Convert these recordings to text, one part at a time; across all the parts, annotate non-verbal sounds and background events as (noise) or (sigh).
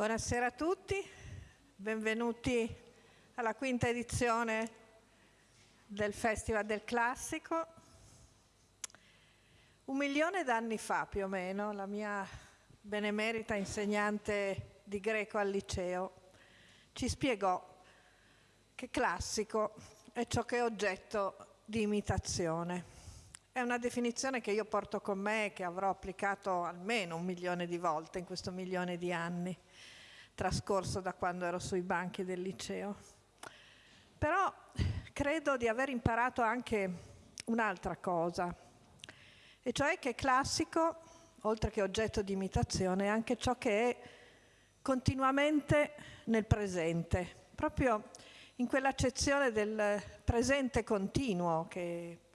Buonasera a tutti, benvenuti alla quinta edizione del Festival del Classico. Un milione d'anni fa più o meno la mia benemerita insegnante di greco al liceo ci spiegò che classico è ciò che è oggetto di imitazione. È una definizione che io porto con me e che avrò applicato almeno un milione di volte in questo milione di anni trascorso da quando ero sui banchi del liceo. Però credo di aver imparato anche un'altra cosa, e cioè che classico, oltre che oggetto di imitazione, è anche ciò che è continuamente nel presente, proprio in quell'accezione del presente continuo che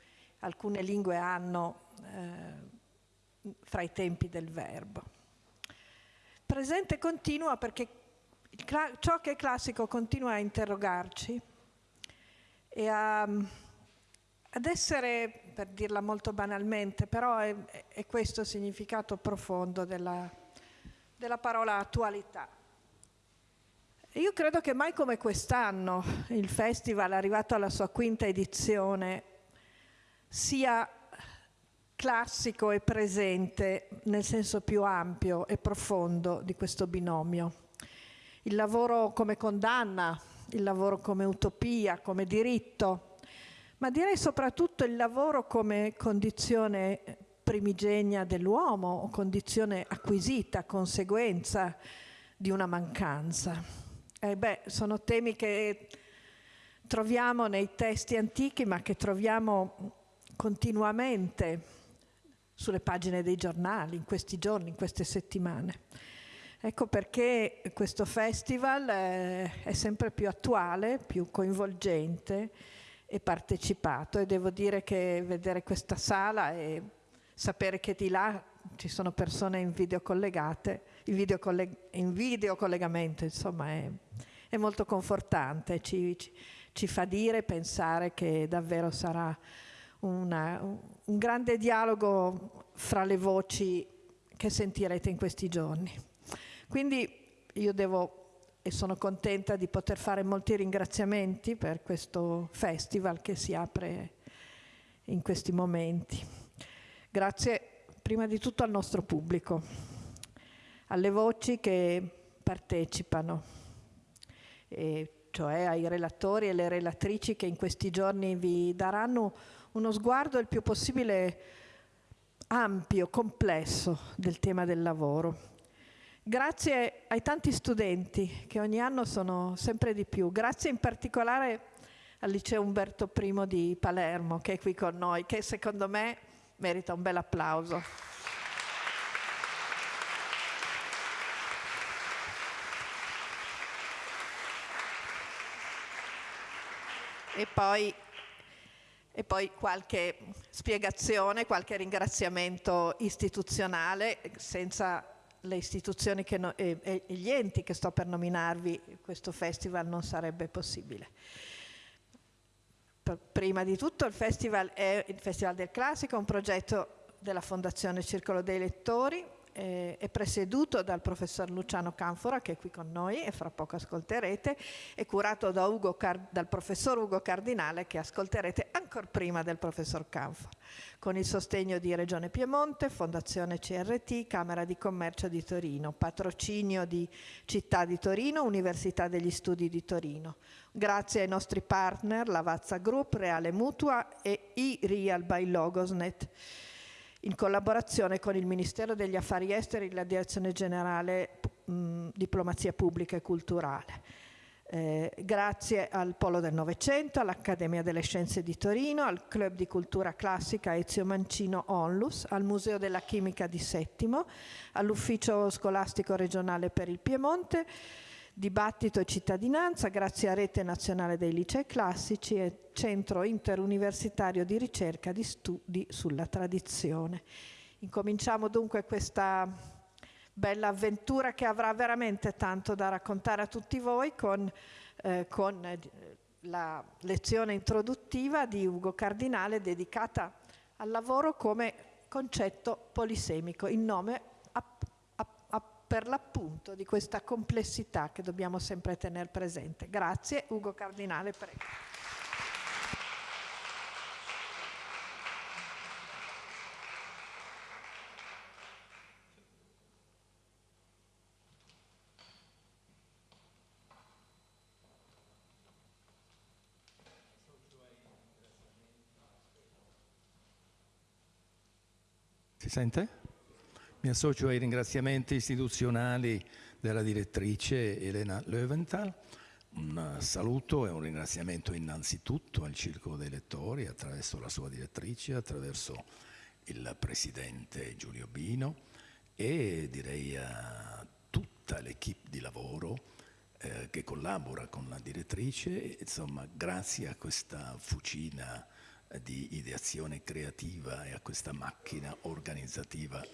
alcune lingue hanno eh, fra i tempi del verbo. Presente continuo perché ciò che è classico continua a interrogarci e a, ad essere, per dirla molto banalmente, però è, è questo il significato profondo della, della parola attualità. Io credo che mai come quest'anno il festival, arrivato alla sua quinta edizione, sia classico e presente nel senso più ampio e profondo di questo binomio. Il lavoro come condanna, il lavoro come utopia, come diritto, ma direi soprattutto il lavoro come condizione primigenia dell'uomo o condizione acquisita, conseguenza di una mancanza. Eh beh, sono temi che troviamo nei testi antichi ma che troviamo continuamente sulle pagine dei giornali in questi giorni, in queste settimane. Ecco perché questo festival è, è sempre più attuale, più coinvolgente e partecipato e devo dire che vedere questa sala e sapere che di là ci sono persone in video collegate, in video, colleg in video collegamento, insomma è, è molto confortante, ci, ci, ci, fa dire, pensare che davvero sarà una, un grande dialogo fra le voci che sentirete in questi giorni. Quindi io devo e sono contenta di poter fare molti ringraziamenti per questo festival che si apre in questi momenti. Grazie prima di tutto al nostro pubblico, alle voci che partecipano, cioè ai relatori e alle relatrici che in questi giorni vi daranno uno sguardo il più possibile ampio, complesso del tema del lavoro. Grazie ai tanti studenti che ogni anno sono sempre di più, grazie in particolare al liceo Umberto I di Palermo che è qui con noi, che secondo me merita un bel applauso. E poi e poi qualche spiegazione, qualche ringraziamento istituzionale, senza le istituzioni no, e, e, gli enti che sto per nominarvi questo festival non sarebbe possibile. Prima di tutto il festival è il Festival del Classico, un progetto della Fondazione Circolo dei Lettori, eh, è presieduto dal professor Luciano Canfora che è qui con noi e fra poco ascolterete, è curato da dal professor Ugo Cardinale che ascolterete ancora prima del professor Canfora, con il sostegno di Regione Piemonte, Fondazione CRT, Camera di Commercio di Torino, patrocinio di Città di Torino, Università degli Studi di Torino. Grazie ai nostri partner Lavazza Group, Reale Mutua e e-Real by Logosnet in collaborazione con il Ministero degli Affari Esteri e la Direzione Generale mh, Diplomazia Pubblica e Culturale. Eh, grazie al Polo del Novecento, all'Accademia delle Scienze di Torino, al Club di Cultura Classica Ezio Mancino Onlus, al Museo della Chimica di Settimo, all'Ufficio Scolastico Regionale per il Piemonte, Dibattito e cittadinanza, grazie a Rete Nazionale dei Licei Classici e Centro Interuniversitario di Ricerca di Studi sulla Tradizione. Incominciamo dunque questa bella avventura che avrà veramente tanto da raccontare a tutti voi con, eh, con eh, la lezione introduttiva di Ugo Cardinale dedicata al lavoro come concetto polisemico, in nome per l'appunto di questa complessità che dobbiamo sempre tenere presente. Grazie, Ugo Cardinale, prego. Si sente? Mi associo ai ringraziamenti istituzionali della direttrice Elena Löwenthal. Un saluto e un ringraziamento innanzitutto al Circolo dei Lettori attraverso la sua direttrice, attraverso il presidente Giulio Bino e direi a tutta l'equipe di lavoro eh, che collabora con la direttrice. Insomma, grazie a questa fucina di ideazione creativa e a questa macchina organizzativa,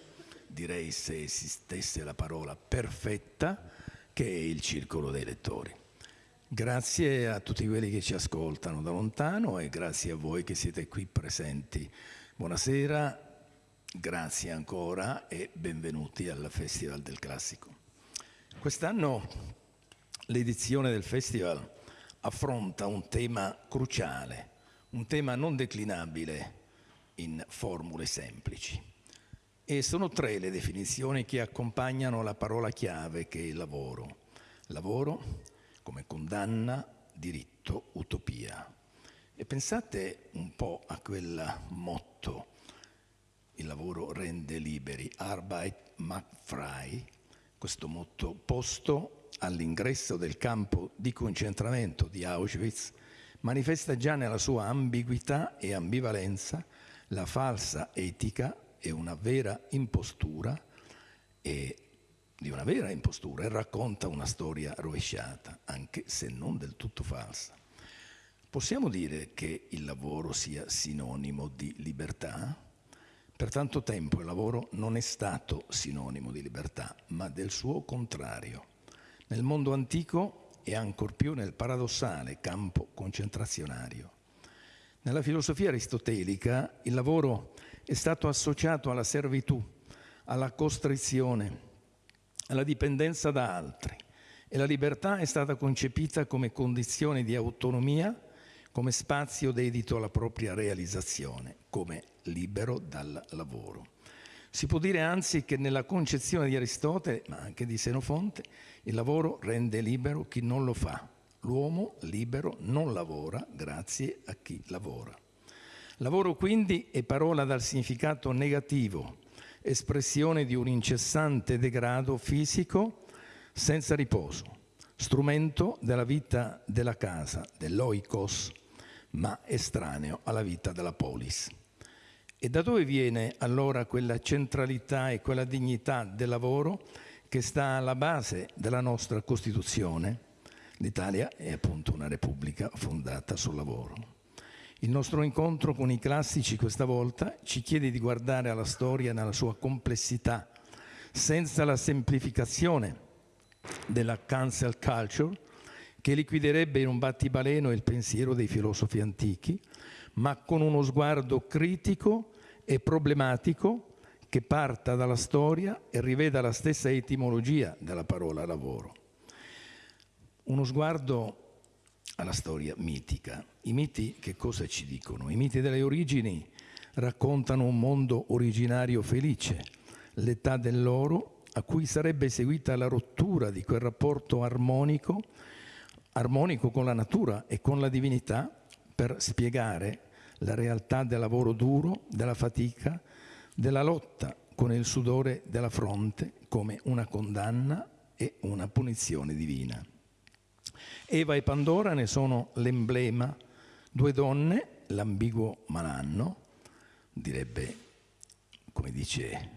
direi se esistesse la parola perfetta, che è il circolo dei lettori. Grazie a tutti quelli che ci ascoltano da lontano e grazie a voi che siete qui presenti. Buonasera, grazie ancora e benvenuti al Festival del Classico. Quest'anno l'edizione del festival affronta un tema cruciale, un tema non declinabile in formule semplici. E sono tre le definizioni che accompagnano la parola chiave che è il lavoro. Lavoro come condanna, diritto, utopia. E pensate un po' a quel motto, il lavoro rende liberi, Arbeit macht frei, questo motto posto all'ingresso del campo di concentramento di Auschwitz manifesta già nella sua ambiguità e ambivalenza la falsa etica e una vera impostura e di una vera impostura e racconta una storia rovesciata, anche se non del tutto falsa. Possiamo dire che il lavoro sia sinonimo di libertà? Per tanto tempo il lavoro non è stato sinonimo di libertà, ma del suo contrario. Nel mondo antico e ancor più nel paradossale campo concentrazionario. Nella filosofia aristotelica il lavoro è stato associato alla servitù, alla costrizione, alla dipendenza da altri e la libertà è stata concepita come condizione di autonomia, come spazio dedito alla propria realizzazione, come libero dal lavoro. Si può dire anzi che nella concezione di Aristotele, ma anche di Senofonte, il lavoro rende libero chi non lo fa. L'uomo libero non lavora grazie a chi lavora. Lavoro quindi è parola dal significato negativo, espressione di un incessante degrado fisico senza riposo, strumento della vita della casa, dell'oikos, ma estraneo alla vita della polis. E da dove viene allora quella centralità e quella dignità del lavoro che sta alla base della nostra Costituzione? L'Italia è appunto una repubblica fondata sul lavoro. Il nostro incontro con i classici questa volta ci chiede di guardare alla storia nella sua complessità, senza la semplificazione della cancel culture che liquiderebbe in un battibaleno il pensiero dei filosofi antichi, ma con uno sguardo critico e problematico che parta dalla storia e riveda la stessa etimologia della parola lavoro. Uno sguardo alla storia mitica. I miti che cosa ci dicono? I miti delle origini raccontano un mondo originario felice, l'età dell'oro a cui sarebbe seguita la rottura di quel rapporto armonico, armonico con la natura e con la divinità per spiegare la realtà del lavoro duro, della fatica, della lotta con il sudore della fronte come una condanna e una punizione divina. Eva e Pandora ne sono l'emblema, due donne, l'ambiguo malanno, direbbe, come dice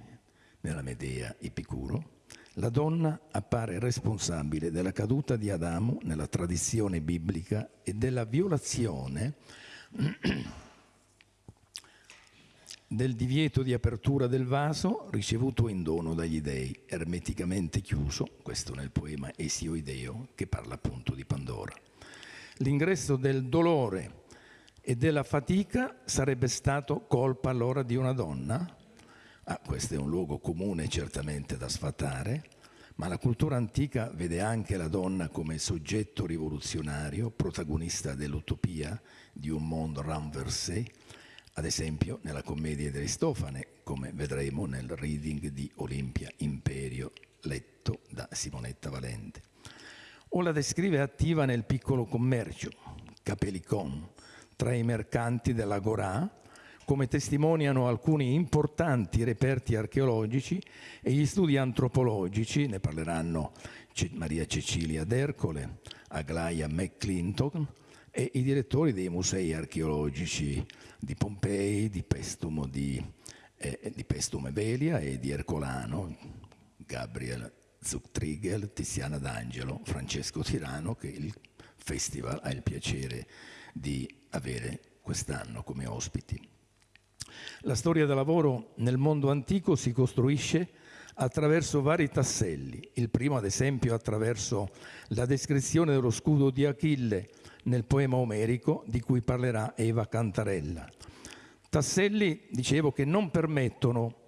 nella Medea Epicuro, la donna appare responsabile della caduta di Adamo nella tradizione biblica e della violazione del divieto di apertura del vaso ricevuto in dono dagli dei, ermeticamente chiuso, questo nel poema Esio Ideo, che parla appunto di Pandora. L'ingresso del dolore e della fatica sarebbe stato colpa allora di una donna? Ah, questo è un luogo comune certamente da sfatare, ma la cultura antica vede anche la donna come soggetto rivoluzionario, protagonista dell'utopia di un mondo renversé, ad esempio nella commedia di Aristofane, come vedremo nel reading di Olimpia Imperio, letto da Simonetta Valente. O la descrive attiva nel piccolo commercio, Capelicon, tra i mercanti dell'Agorà, come testimoniano alcuni importanti reperti archeologici e gli studi antropologici, ne parleranno Maria Cecilia D'Ercole, Aglaia McClinton e i direttori dei musei archeologici di Pompei, di Pestum, di, eh, di Pestum Velia e di Ercolano, Gabriel Zuchtrigel, Tiziana D'Angelo, Francesco Tirano, che il festival ha il piacere di avere quest'anno come ospiti. La storia del lavoro nel mondo antico si costruisce attraverso vari tasselli. Il primo, ad esempio, attraverso la descrizione dello scudo di Achille nel poema omerico di cui parlerà Eva Cantarella. Tasselli, dicevo, che non permettono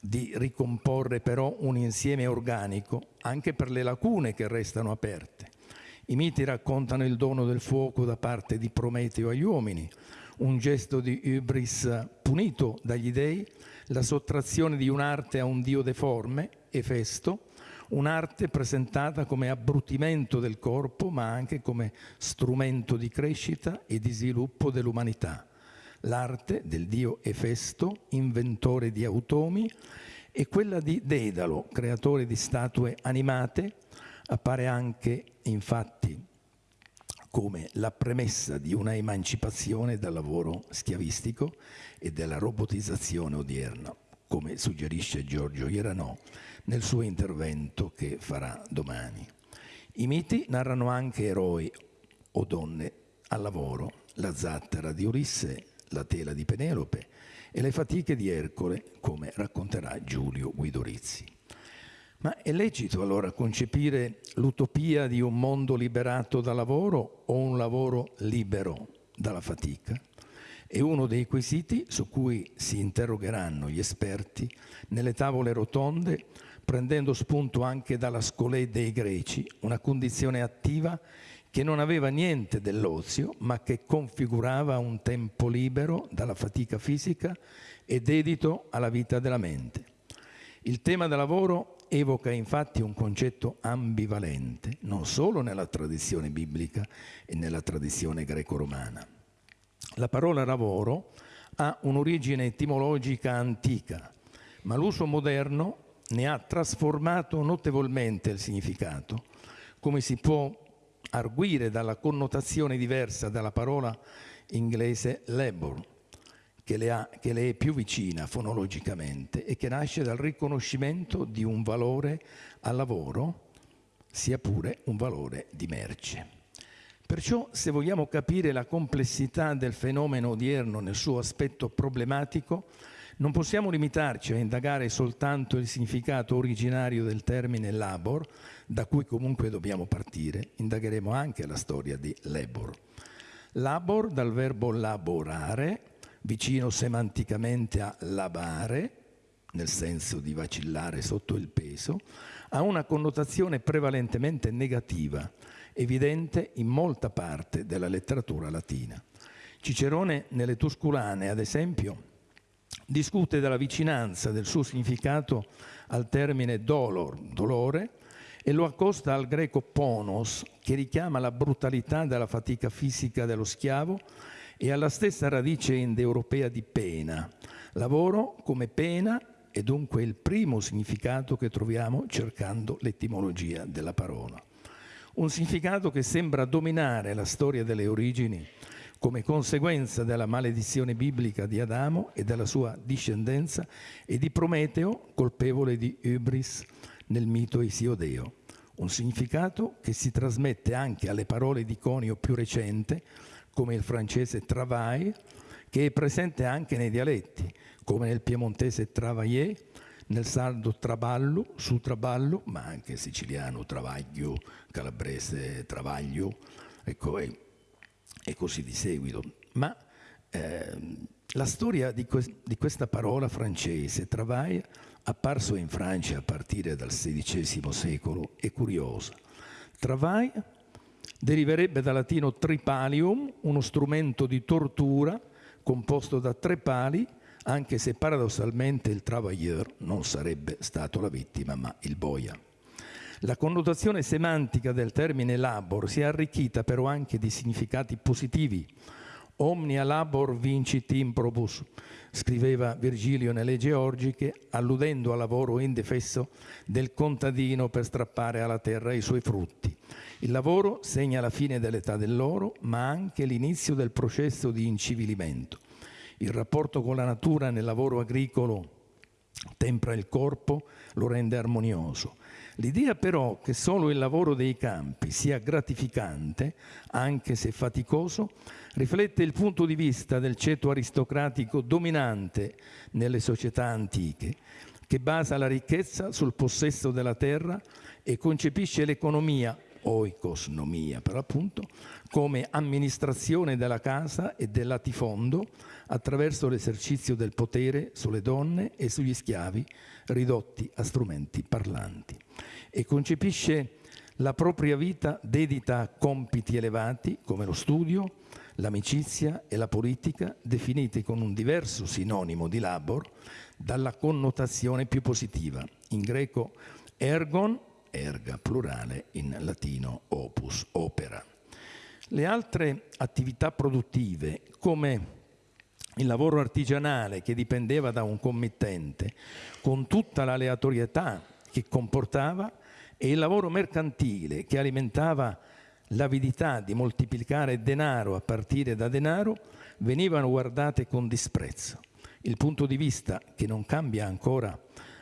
di ricomporre però un insieme organico anche per le lacune che restano aperte. I miti raccontano il dono del fuoco da parte di Prometeo agli uomini, un gesto di Ibris punito dagli dei, la sottrazione di un'arte a un dio deforme, Efesto, un'arte presentata come abbrutimento del corpo, ma anche come strumento di crescita e di sviluppo dell'umanità. L'arte del dio Efesto, inventore di automi, e quella di Dedalo, creatore di statue animate, appare anche, infatti, come la premessa di una emancipazione dal lavoro schiavistico e della robotizzazione odierna, come suggerisce Giorgio Ieranò nel suo intervento che farà domani. I miti narrano anche eroi o donne al lavoro, la zattera di Ulisse, la tela di Penelope e le fatiche di Ercole, come racconterà Giulio Guidorizzi. Ma è lecito allora concepire l'utopia di un mondo liberato dal lavoro o un lavoro libero dalla fatica? È uno dei quesiti su cui si interrogheranno gli esperti nelle tavole rotonde, prendendo spunto anche dalla scolè dei greci, una condizione attiva che non aveva niente dell'ozio, ma che configurava un tempo libero dalla fatica fisica e dedito alla vita della mente. Il tema del lavoro evoca infatti un concetto ambivalente, non solo nella tradizione biblica e nella tradizione greco-romana. La parola lavoro ha un'origine etimologica antica, ma l'uso moderno ne ha trasformato notevolmente il significato, come si può arguire dalla connotazione diversa dalla parola inglese labor, che le, ha, che le è più vicina fonologicamente e che nasce dal riconoscimento di un valore al lavoro, sia pure un valore di merce. Perciò, se vogliamo capire la complessità del fenomeno odierno nel suo aspetto problematico, non possiamo limitarci a indagare soltanto il significato originario del termine labor, da cui comunque dobbiamo partire. Indagheremo anche la storia di labor. Labor dal verbo laborare, vicino semanticamente a labare, nel senso di vacillare sotto il peso, ha una connotazione prevalentemente negativa, evidente in molta parte della letteratura latina. Cicerone nelle Tusculane, ad esempio, discute della vicinanza del suo significato al termine dolor, dolore, e lo accosta al greco ponos, che richiama la brutalità della fatica fisica dello schiavo e alla stessa radice indoeuropea di pena. Lavoro come pena è dunque il primo significato che troviamo cercando l'etimologia della parola. Un significato che sembra dominare la storia delle origini come conseguenza della maledizione biblica di Adamo e della sua discendenza e di Prometeo, colpevole di Ibris nel mito isiodeo. Un significato che si trasmette anche alle parole di conio più recente, come il francese travail, che è presente anche nei dialetti, come nel piemontese travailler, nel sardo traballo, su traballo, ma anche siciliano travaglio, calabrese travaglio, ecco, e, e così di seguito. Ma eh, la storia di, que- di, questa parola francese, travail, apparso in Francia a partire dal XVI secolo, è curiosa. Travail deriverebbe dal latino tripalium, uno strumento di tortura composto da tre pali, anche se paradossalmente il travailleur non sarebbe stato la vittima, ma il boia. La connotazione semantica del termine labor si è arricchita però anche di significati positivi. Omnia labor vincit improbus, scriveva Virgilio nelle Georgiche, alludendo al lavoro indefesso del contadino per strappare alla terra i suoi frutti. Il lavoro segna la fine dell'età dell'oro, ma anche l'inizio del processo di incivilimento. Il rapporto con la natura nel lavoro agricolo tempra il corpo, lo rende armonioso. L'idea però che solo il lavoro dei campi sia gratificante, anche se faticoso, riflette il punto di vista del ceto aristocratico dominante nelle società antiche, che basa la ricchezza sul possesso della terra e concepisce l'economia, oikosnomia per appunto, come amministrazione della casa e del latifondo attraverso l'esercizio del potere sulle donne e sugli schiavi ridotti a strumenti parlanti e concepisce la propria vita dedita a compiti elevati come lo studio, l'amicizia e la politica, definiti con un diverso sinonimo di labor dalla connotazione più positiva. In greco ergon, erga plurale, in latino opus, opera. Le altre attività produttive, come il lavoro artigianale che dipendeva da un committente, con tutta l'aleatorietà che comportava, e il lavoro mercantile che alimentava l'avidità di moltiplicare denaro a partire da denaro, venivano guardate con disprezzo. Il punto di vista che non cambia ancora,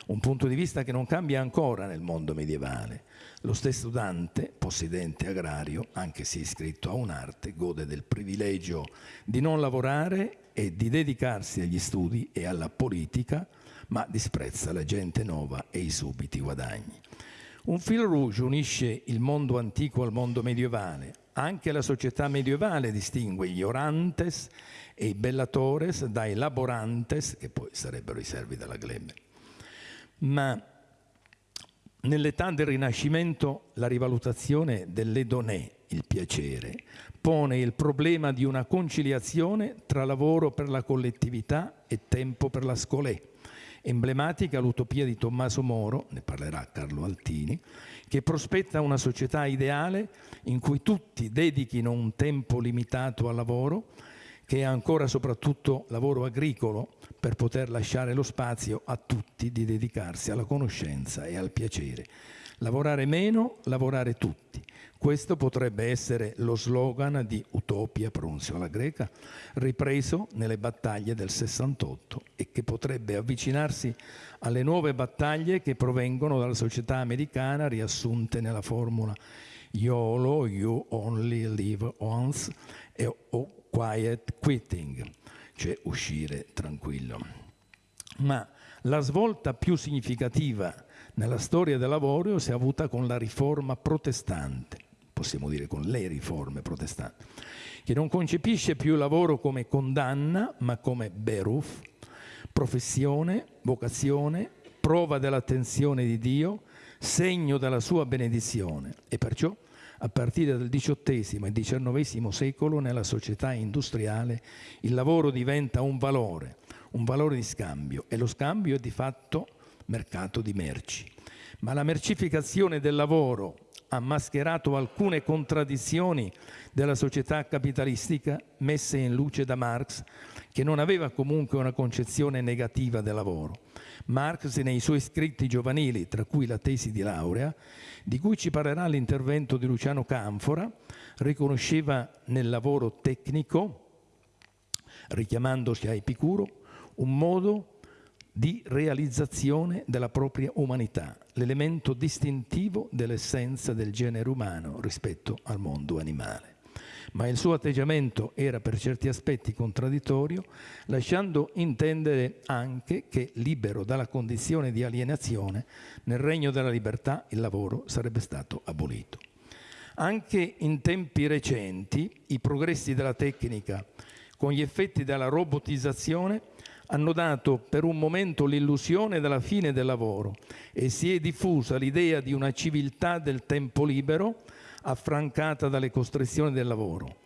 un punto di vista che non cambia ancora nel mondo medievale. Lo stesso Dante, possedente agrario, anche se iscritto a un'arte, gode del privilegio di non lavorare e di dedicarsi agli studi e alla politica, ma disprezza la gente nuova e i subiti guadagni. Un fil rouge unisce il mondo antico al mondo medievale. Anche la società medievale distingue gli orantes e i bellatores dai laborantes, che poi sarebbero i servi della glebe. Ma nell'età del Rinascimento la rivalutazione dell'edonè, il piacere, pone il problema di una conciliazione tra lavoro per la collettività e tempo per la scolè Emblematica l'utopia di Tommaso Moro, ne parlerà Carlo Altini, che prospetta una società ideale in cui tutti dedichino un tempo limitato al lavoro, che è ancora soprattutto lavoro agricolo, per poter lasciare lo spazio a tutti di dedicarsi alla conoscenza e al piacere. Lavorare meno, lavorare tutti. Questo potrebbe essere lo slogan di Utopia, pronunzio alla greca, ripreso nelle battaglie del 68 e che potrebbe avvicinarsi alle nuove battaglie che provengono dalla società americana riassunte nella formula YOLO, You Only Live Once, e o Quiet Quitting, cioè uscire tranquillo. Ma la svolta più significativa nella storia del lavoro si è avuta con la riforma protestante possiamo dire con le riforme protestanti, che non concepisce più il lavoro come condanna, ma come beruf, professione, vocazione, prova dell'attenzione di Dio, segno della sua benedizione e perciò a partire dal XVIII e XIX secolo nella società industriale il lavoro diventa un valore, un valore di scambio e lo scambio è di fatto mercato di merci. Ma la mercificazione del lavoro ha mascherato alcune contraddizioni della società capitalistica messe in luce da Marx, che non aveva comunque una concezione negativa del lavoro. Marx nei suoi scritti giovanili, tra cui la tesi di laurea, di cui ci parlerà l'intervento di Luciano Canfora, riconosceva nel lavoro tecnico, richiamandosi a Epicuro, un modo di realizzazione della propria umanità, l'elemento distintivo dell'essenza del genere umano rispetto al mondo animale. Ma il suo atteggiamento era per certi aspetti contraddittorio, lasciando intendere anche che, libero dalla condizione di alienazione, nel regno della libertà il lavoro sarebbe stato abolito. Anche in tempi recenti i progressi della tecnica, con gli effetti della robotizzazione, hanno dato per un momento l'illusione della fine del lavoro e si è diffusa l'idea di una civiltà del tempo libero affrancata dalle costrizioni del lavoro.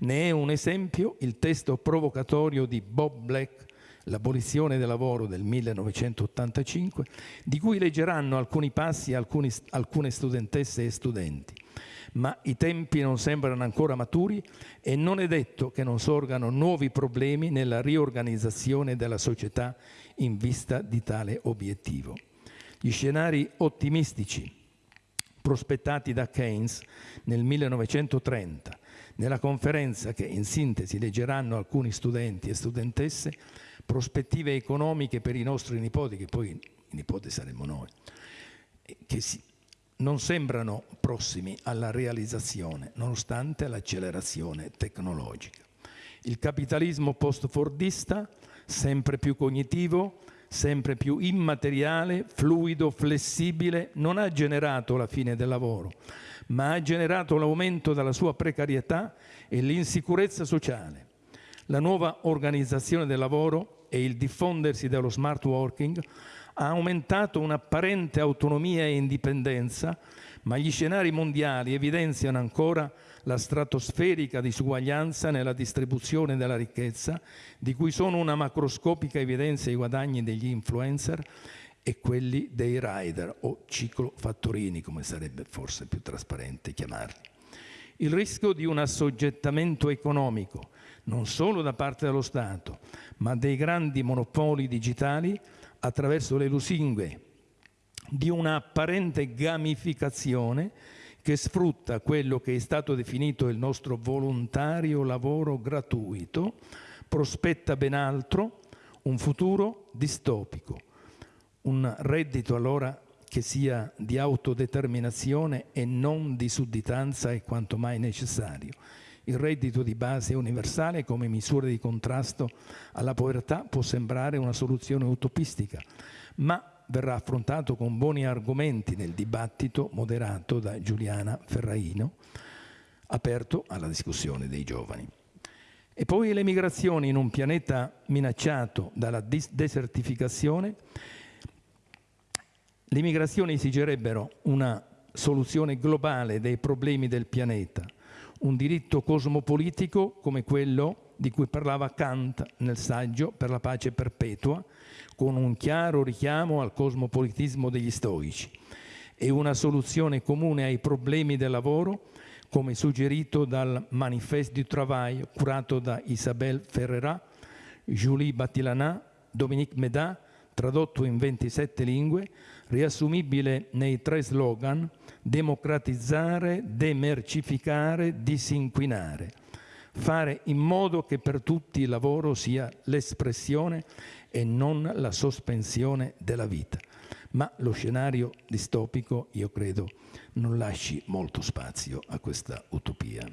Ne è un esempio il testo provocatorio di Bob Black, L'abolizione del lavoro del 1985, di cui leggeranno alcuni passi alcuni, alcune studentesse e studenti ma i tempi non sembrano ancora maturi e non è detto che non sorgano nuovi problemi nella riorganizzazione della società in vista di tale obiettivo. Gli scenari ottimistici prospettati da Keynes nel 1930 nella conferenza che in sintesi leggeranno alcuni studenti e studentesse, prospettive economiche per i nostri nipoti, che poi i nipoti saremmo noi, che si, non sembrano prossimi alla realizzazione, nonostante l'accelerazione tecnologica. Il capitalismo post-fordista, sempre più cognitivo, sempre più immateriale, fluido, flessibile, non ha generato la fine del lavoro, ma ha generato l'aumento della sua precarietà e l'insicurezza sociale. La nuova organizzazione del lavoro e il diffondersi dello smart working ha aumentato un'apparente autonomia e indipendenza, ma gli scenari mondiali evidenziano ancora la stratosferica disuguaglianza nella distribuzione della ricchezza, di cui sono una macroscopica evidenza i guadagni degli influencer e quelli dei rider o ciclofattorini, come sarebbe forse più trasparente chiamarli. Il rischio di un assoggettamento economico, non solo da parte dello Stato, ma dei grandi monopoli digitali, attraverso le lusinghe di una apparente gamificazione che sfrutta quello che è stato definito il nostro volontario lavoro gratuito, prospetta ben altro, un futuro distopico, un reddito allora che sia di autodeterminazione e non di sudditanza è quanto mai necessario. Il reddito di base universale come misura di contrasto alla povertà può sembrare una soluzione utopistica, ma verrà affrontato con buoni argomenti nel dibattito moderato da Giuliana Ferraino, aperto alla discussione dei giovani. E poi le migrazioni in un pianeta minacciato dalla desertificazione. Le migrazioni esigerebbero una soluzione globale dei problemi del pianeta, un diritto cosmopolitico come quello di cui parlava Kant nel saggio per la pace perpetua, con un chiaro richiamo al cosmopolitismo degli stoici, e una soluzione comune ai problemi del lavoro, come suggerito dal Manifeste du Travail curato da Isabelle Ferrerat, Julie Battilanà, Dominique Medat, tradotto in 27 lingue, riassumibile nei tre slogan democratizzare, demercificare, disinquinare. Fare in modo che per tutti il lavoro sia l'espressione e non la sospensione della vita. Ma lo scenario distopico, io credo, non lasci molto spazio a questa utopia.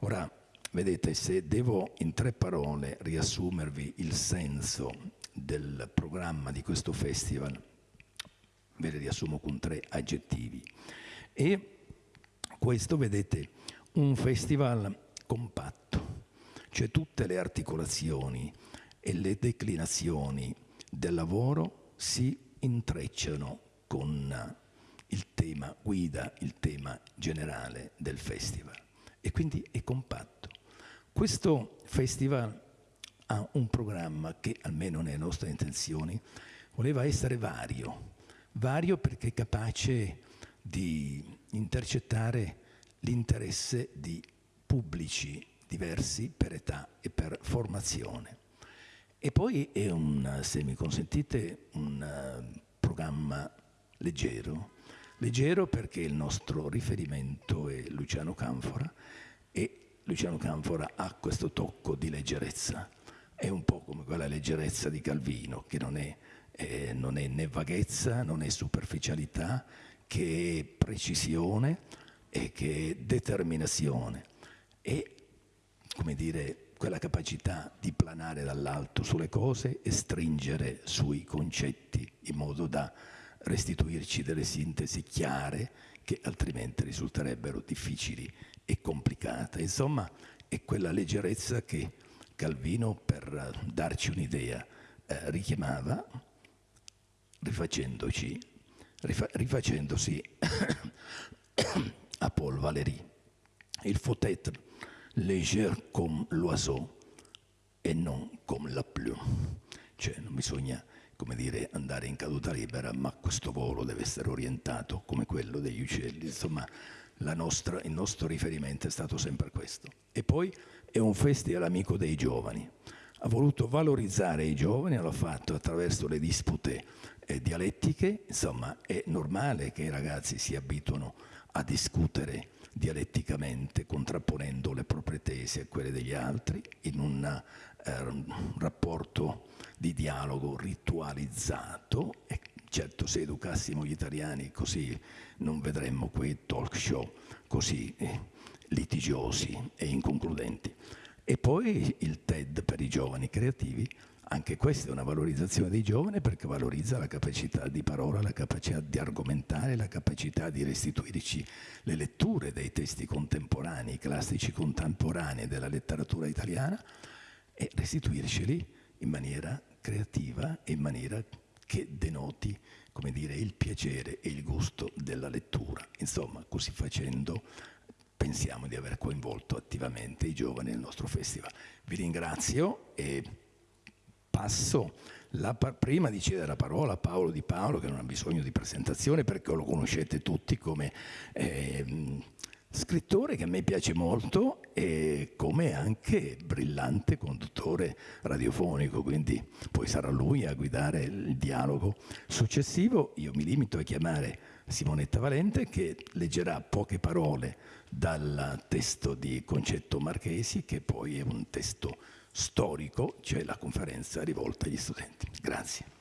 Ora, vedete, se devo in tre parole riassumervi il senso del programma di questo festival, ve le riassumo con tre aggettivi. E questo, vedete, un festival compatto, cioè tutte le articolazioni e le declinazioni del lavoro si intrecciano con il tema guida, il tema generale del festival e quindi è compatto. Questo festival ha un programma che, almeno nelle nostre intenzioni, voleva essere vario, vario perché è capace di intercettare l'interesse di pubblici diversi per età e per formazione. E poi è un, se mi consentite, un uh, programma leggero, leggero perché il nostro riferimento è Luciano Canfora e Luciano Canfora ha questo tocco di leggerezza. È un po' come quella leggerezza di Calvino, che non è eh, non è né vaghezza, non è superficialità, che è precisione e che è determinazione. E, come dire, quella capacità di planare dall'alto sulle cose e stringere sui concetti in modo da restituirci delle sintesi chiare che altrimenti risulterebbero difficili e complicate. Insomma, è quella leggerezza che Calvino, per darci un'idea, eh, richiamava rifacendoci, rifa, rifacendosi (coughs) a Paul Valéry. Il faut être léger comme l'oiseau e non come la plume. Cioè non bisogna come dire, andare in caduta libera, ma questo volo deve essere orientato come quello degli uccelli. Insomma, nostra, il nostro riferimento è stato sempre questo. E poi è un festival amico dei giovani. Ha voluto valorizzare i giovani, l'ha fatto attraverso le dispute eh, dialettiche, insomma è normale che i ragazzi si abituino a discutere dialetticamente, contrapponendo le proprie tesi a quelle degli altri, in un eh, rapporto di dialogo ritualizzato e certo se educassimo gli italiani così non vedremmo quei talk show così eh, litigiosi e inconcludenti. E poi il TED per i giovani creativi, anche questa è una valorizzazione dei giovani perché valorizza la capacità di parola, la capacità di argomentare, la capacità di restituirci le letture dei testi contemporanei, classici contemporanei della letteratura italiana e restituirceli in maniera creativa in maniera che denoti come dire, il piacere e il gusto della lettura. Insomma, così facendo pensiamo di aver coinvolto attivamente i giovani nel nostro festival. Vi ringrazio e passo la, prima di cedere la parola a Paolo Di Paolo, che non ha bisogno di presentazione perché lo conoscete tutti come eh, Scrittore che a me piace molto e come anche brillante conduttore radiofonico, quindi poi sarà lui a guidare il dialogo successivo. Io mi limito a chiamare Simonetta Valente che leggerà poche parole dal testo di Concetto Marchesi che poi è un testo storico, cioè la conferenza rivolta agli studenti. Grazie.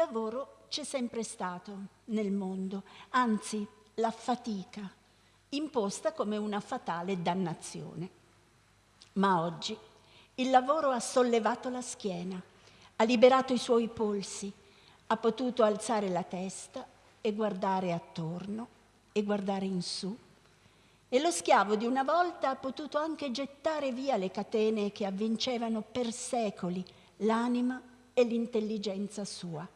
lavoro c'è sempre stato nel mondo, anzi la fatica, imposta come una fatale dannazione. Ma oggi il lavoro ha sollevato la schiena, ha liberato i suoi polsi, ha potuto alzare la testa e guardare attorno e guardare in su. E lo schiavo di una volta ha potuto anche gettare via le catene che avvincevano per secoli l'anima e l'intelligenza sua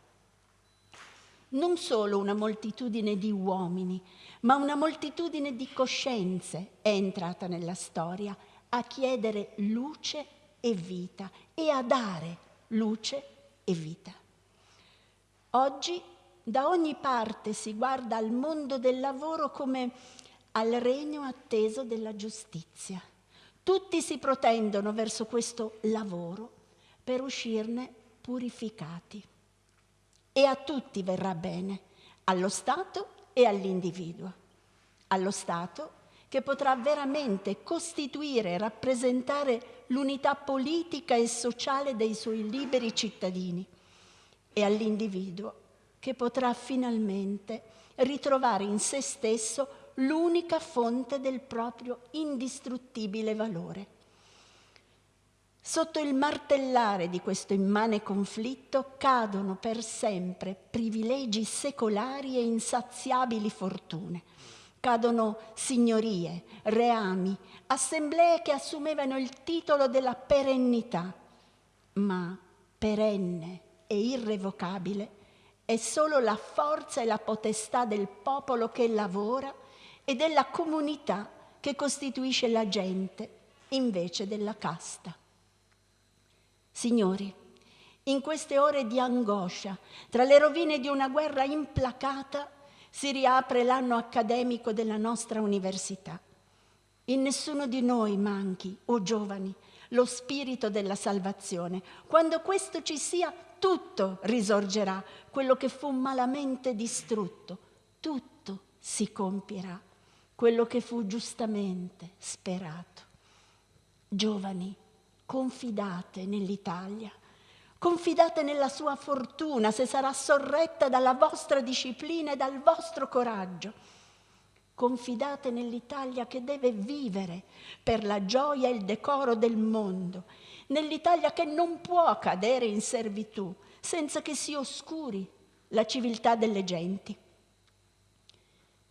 non solo una moltitudine di uomini, ma una moltitudine di coscienze è entrata nella storia a chiedere luce e vita e a dare luce e vita. Oggi da ogni parte si guarda al mondo del lavoro come al regno atteso della giustizia. Tutti si protendono verso questo lavoro per uscirne purificati e a tutti verrà bene, allo Stato e all'individuo. Allo Stato che potrà veramente costituire e rappresentare l'unità politica e sociale dei suoi liberi cittadini e all'individuo che potrà finalmente ritrovare in se stesso l'unica fonte del proprio indistruttibile valore Sotto il martellare di questo immane conflitto cadono per sempre privilegi secolari e insaziabili fortune. Cadono signorie, reami, assemblee che assumevano il titolo della perennità, ma perenne e irrevocabile è solo la forza e la potestà del popolo che lavora e della comunità che costituisce la gente invece della casta. Signori, in queste ore di angoscia, tra le rovine di una guerra implacata, si riapre l'anno accademico della nostra università. In nessuno di noi manchi, o giovani, lo spirito della salvazione. Quando questo ci sia, tutto risorgerà, quello che fu malamente distrutto, tutto si compierà, quello che fu giustamente sperato. Giovani, confidate nell'Italia, confidate nella sua fortuna se sarà sorretta dalla vostra disciplina e dal vostro coraggio. Confidate nell'Italia che deve vivere per la gioia e il decoro del mondo, nell'Italia che non può cadere in servitù senza che si oscuri la civiltà delle genti.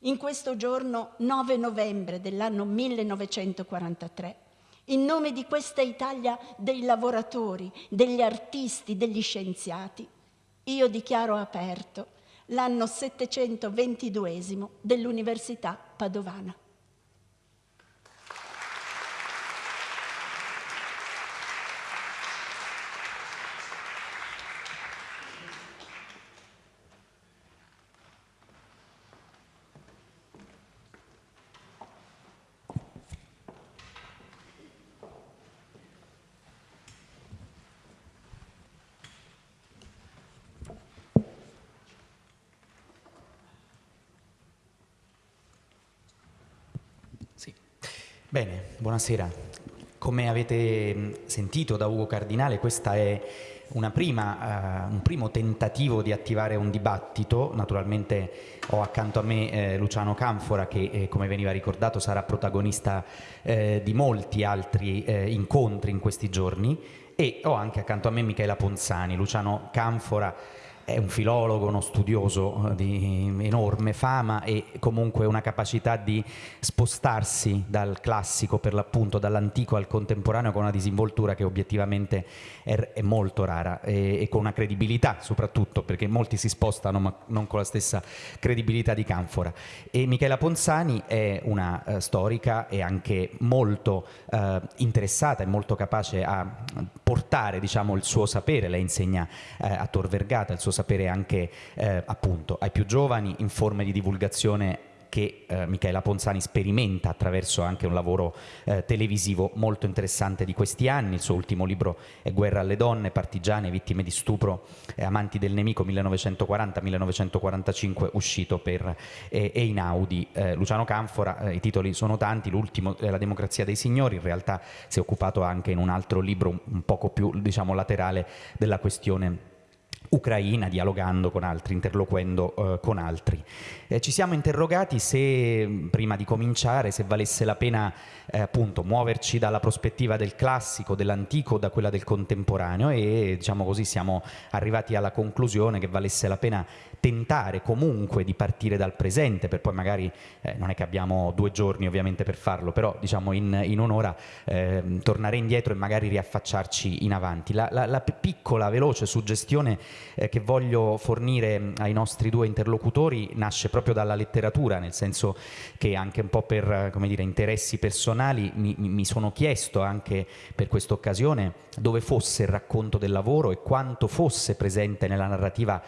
In questo giorno 9 novembre dell'anno 1943, in nome di questa Italia dei lavoratori, degli artisti, degli scienziati, io dichiaro aperto l'anno 722 dell'Università Padovana. Bene, buonasera. Come avete sentito da Ugo Cardinale, questa è prima, uh, un primo tentativo di attivare un dibattito. Naturalmente ho accanto a me eh, Luciano Canfora che, eh, come veniva ricordato, sarà protagonista eh, di molti altri eh, incontri in questi giorni e ho anche accanto a me Michela Ponzani. Luciano Canfora è un filologo, uno studioso eh, di enorme fama e comunque una capacità di spostarsi dal classico, per l'appunto, dall'antico al contemporaneo con una disinvoltura che obiettivamente è, è molto rara e, e, con una credibilità soprattutto, perché molti si spostano ma non con la stessa credibilità di Canfora. E Michela Ponzani è una uh, storica e anche molto uh, interessata e molto capace a portare diciamo, il suo sapere, lei insegna uh, a Tor Vergata, il suo sapere anche eh, appunto ai più giovani in forme di divulgazione che eh, Michela Ponzani sperimenta attraverso anche un lavoro eh, televisivo molto interessante di questi anni. Il suo ultimo libro è Guerra alle donne, partigiane, vittime di stupro e amanti del nemico 1940-1945, uscito per eh, Einaudi. Eh, Luciano Canfora, eh, i titoli sono tanti, l'ultimo è La democrazia dei signori, in realtà si è occupato anche in un altro libro un poco più diciamo, laterale della questione ucraina, dialogando con altri, interloquendo eh, con altri. Eh, ci siamo interrogati se, prima di cominciare, se valesse la pena eh, appunto muoverci dalla prospettiva del classico, dell'antico, da quella del contemporaneo e diciamo così siamo arrivati alla conclusione che valesse la pena tentare comunque di partire dal presente per poi magari, eh, non è che abbiamo due giorni ovviamente per farlo, però diciamo in, in un'ora eh, tornare indietro e magari riaffacciarci in avanti. La, la, la piccola, veloce suggestione eh, che voglio fornire ai nostri due interlocutori nasce proprio dalla letteratura, nel senso che anche un po' per dire, interessi personali mi, mi sono chiesto anche per questa occasione dove fosse il racconto del lavoro e quanto fosse presente nella narrativa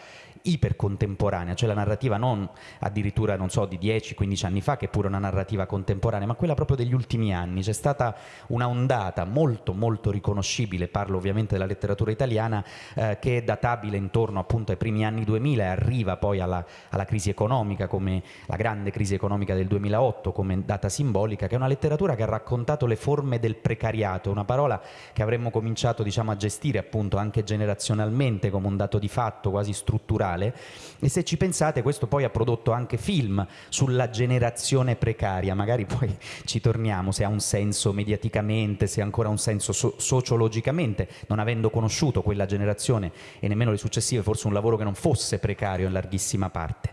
ipercontemporanea, cioè la narrativa non addirittura, non so, di 10-15 anni fa, che è pure una narrativa contemporanea, ma quella proprio degli ultimi anni. C'è stata una ondata molto, molto riconoscibile, parlo ovviamente della letteratura italiana, eh, che è databile intorno appunto ai primi anni 2000 e arriva poi alla, alla crisi economica, come la grande crisi economica del 2008, come data simbolica, che è una letteratura che ha raccontato le forme del precariato, una parola che avremmo cominciato diciamo, a gestire appunto anche generazionalmente come un dato di fatto quasi strutturale mondiale e se ci pensate questo poi ha prodotto anche film sulla generazione precaria, magari (laughs) poi ci torniamo se ha un senso mediaticamente, se ha ancora un senso so sociologicamente, non avendo conosciuto quella generazione e nemmeno le successive, forse un lavoro che non fosse precario in larghissima parte.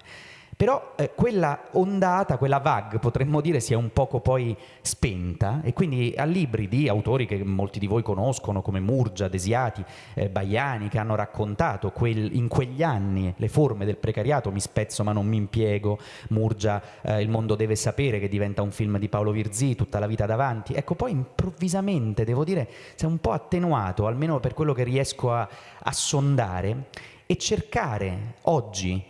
Però eh, quella ondata, quella VAG, potremmo dire, si è un poco poi spenta e quindi a libri di autori che molti di voi conoscono come Murgia, Desiati, eh, Baiani, che hanno raccontato quel, in quegli anni le forme del precariato, mi spezzo ma non mi impiego, Murgia, eh, Il mondo deve sapere, che diventa un film di Paolo Virzì, tutta la vita davanti. Ecco, poi improvvisamente, devo dire, si è un po' attenuato, almeno per quello che riesco a, a sondare, e cercare oggi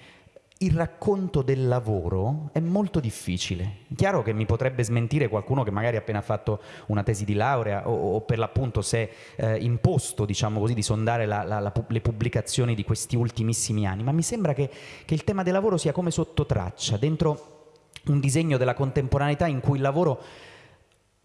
il racconto del lavoro è molto difficile. Chiaro che mi potrebbe smentire qualcuno che magari ha appena fatto una tesi di laurea o, o per l'appunto è eh, imposto, diciamo così, di sondare la, la, la, le pubblicazioni di questi ultimissimi anni, ma mi sembra che, che il tema del lavoro sia come sotto traccia, dentro un disegno della contemporaneità in cui il lavoro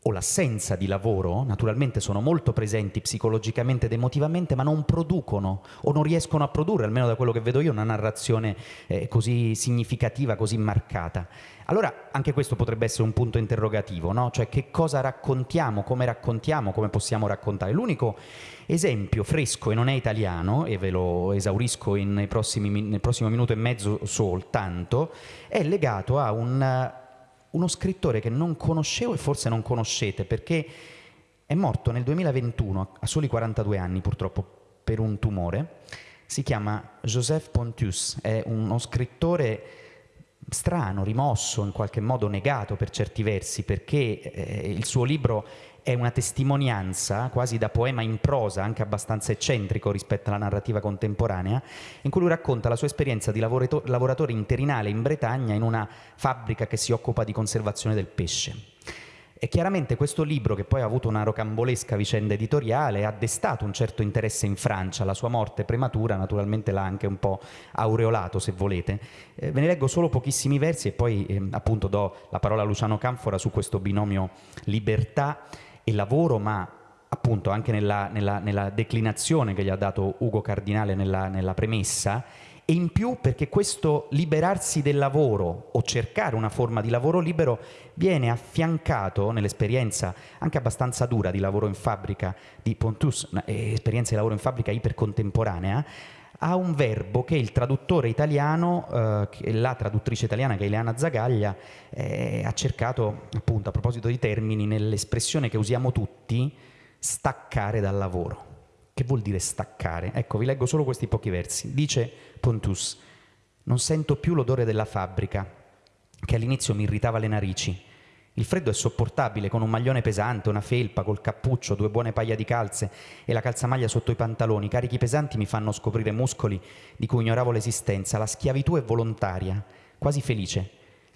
o l'assenza di lavoro, naturalmente sono molto presenti psicologicamente ed emotivamente, ma non producono o non riescono a produrre, almeno da quello che vedo io, una narrazione eh, così significativa, così marcata. Allora anche questo potrebbe essere un punto interrogativo, no? cioè che cosa raccontiamo, come raccontiamo, come possiamo raccontare. L'unico esempio fresco e non è italiano, e ve lo esaurisco prossimi, nel prossimo minuto e mezzo soltanto, è legato a un uno scrittore che non conoscevo e forse non conoscete perché è morto nel 2021 a soli 42 anni purtroppo per un tumore. Si chiama Joseph Pontius, è uno scrittore strano, rimosso, in qualche modo negato per certi versi, perché eh, il suo libro è una testimonianza quasi da poema in prosa, anche abbastanza eccentrico rispetto alla narrativa contemporanea, in cui lui racconta la sua esperienza di lavoratore interinale in Bretagna in una fabbrica che si occupa di conservazione del pesce. E chiaramente questo libro, che poi ha avuto una rocambolesca vicenda editoriale, ha destato un certo interesse in Francia. La sua morte prematura naturalmente l'ha anche un po' aureolato, se volete. Eh, ve ne leggo solo pochissimi versi e poi eh, appunto do la parola a Luciano Canfora su questo binomio libertà e lavoro, ma appunto anche nella, nella, nella, declinazione che gli ha dato Ugo Cardinale nella, nella premessa, e in più perché questo liberarsi del lavoro o cercare una forma di lavoro libero viene affiancato nell'esperienza anche abbastanza dura di lavoro in fabbrica di Pontus, esperienza di lavoro in fabbrica ipercontemporanea, a un verbo che il traduttore italiano, eh, la traduttrice italiana che è Ileana Zagaglia, eh, ha cercato, appunto, a proposito di termini, nell'espressione che usiamo tutti, staccare dal lavoro. Che vuol dire staccare? Ecco, vi leggo solo questi pochi versi. Dice Pontus, non sento più l'odore della fabbrica, che all'inizio mi irritava le narici, il freddo è sopportabile con un maglione pesante, una felpa, col cappuccio, due buone paia di calze e la calzamaglia sotto i pantaloni. Carichi pesanti mi fanno scoprire muscoli di cui ignoravo l'esistenza. La schiavitù è volontaria, quasi felice.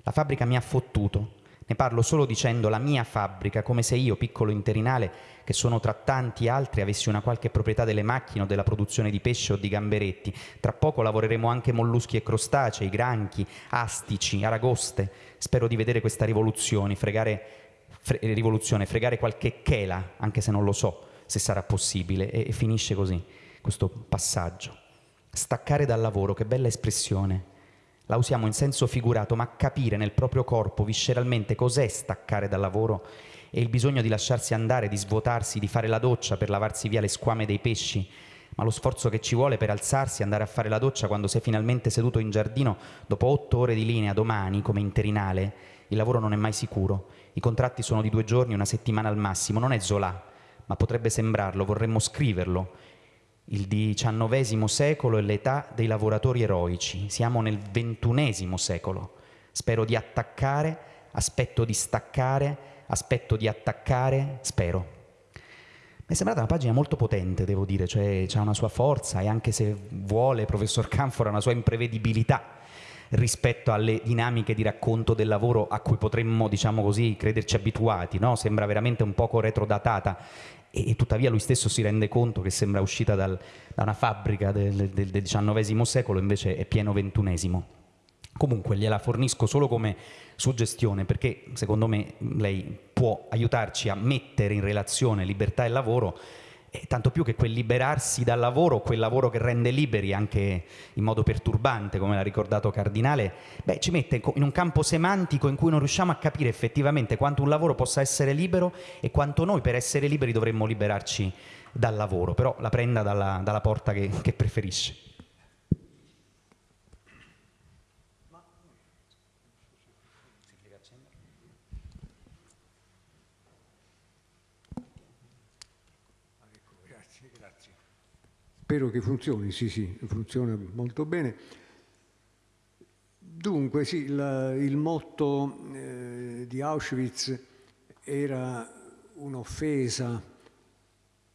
La fabbrica mi ha fottuto. Ne parlo solo dicendo la mia fabbrica, come se io, piccolo interinale, che sono tra tanti altri, avessi una qualche proprietà delle macchine o della produzione di pesce o di gamberetti. Tra poco lavoreremo anche molluschi e crostacei, granchi, astici, aragoste. Spero di vedere questa rivoluzione, fregare, fre rivoluzione, fregare qualche chela, anche se non lo so se sarà possibile. E, e finisce così questo passaggio. Staccare dal lavoro, che bella espressione. La usiamo in senso figurato, ma capire nel proprio corpo visceralmente cos'è staccare dal lavoro e il bisogno di lasciarsi andare, di svuotarsi, di fare la doccia per lavarsi via le squame dei pesci, ma lo sforzo che ci vuole per alzarsi e andare a fare la doccia quando sei finalmente seduto in giardino dopo otto ore di linea domani come interinale, il lavoro non è mai sicuro. I contratti sono di due giorni, una settimana al massimo, non è Zola, ma potrebbe sembrarlo, vorremmo scriverlo. Il XIX secolo è l'età dei lavoratori eroici, siamo nel XXI secolo. Spero di attaccare, aspetto di staccare, aspetto di attaccare, spero. Mi è sembrata una pagina molto potente, devo dire, cioè ha una sua forza e anche se vuole, professor Canfora, una sua imprevedibilità rispetto alle dinamiche di racconto del lavoro a cui potremmo, diciamo così, crederci abituati, no? sembra veramente un poco retrodatata e, tuttavia lui stesso si rende conto che sembra uscita dal, da una fabbrica del, del, del XIX secolo, invece è pieno ventunesimo. Comunque gliela fornisco solo come suggestione perché secondo me lei può aiutarci a mettere in relazione libertà e lavoro eh, tanto più che quel liberarsi dal lavoro, quel lavoro che rende liberi anche in modo perturbante, come l'ha ricordato Cardinale, beh, ci mette in un campo semantico in cui non riusciamo a capire effettivamente quanto un lavoro possa essere libero e quanto noi per essere liberi dovremmo liberarci dal lavoro, però la prenda dalla, dalla porta che, che preferisce. Spero che funzioni, sì, sì, funziona molto bene. Dunque, sì, la, il motto eh, di Auschwitz era un'offesa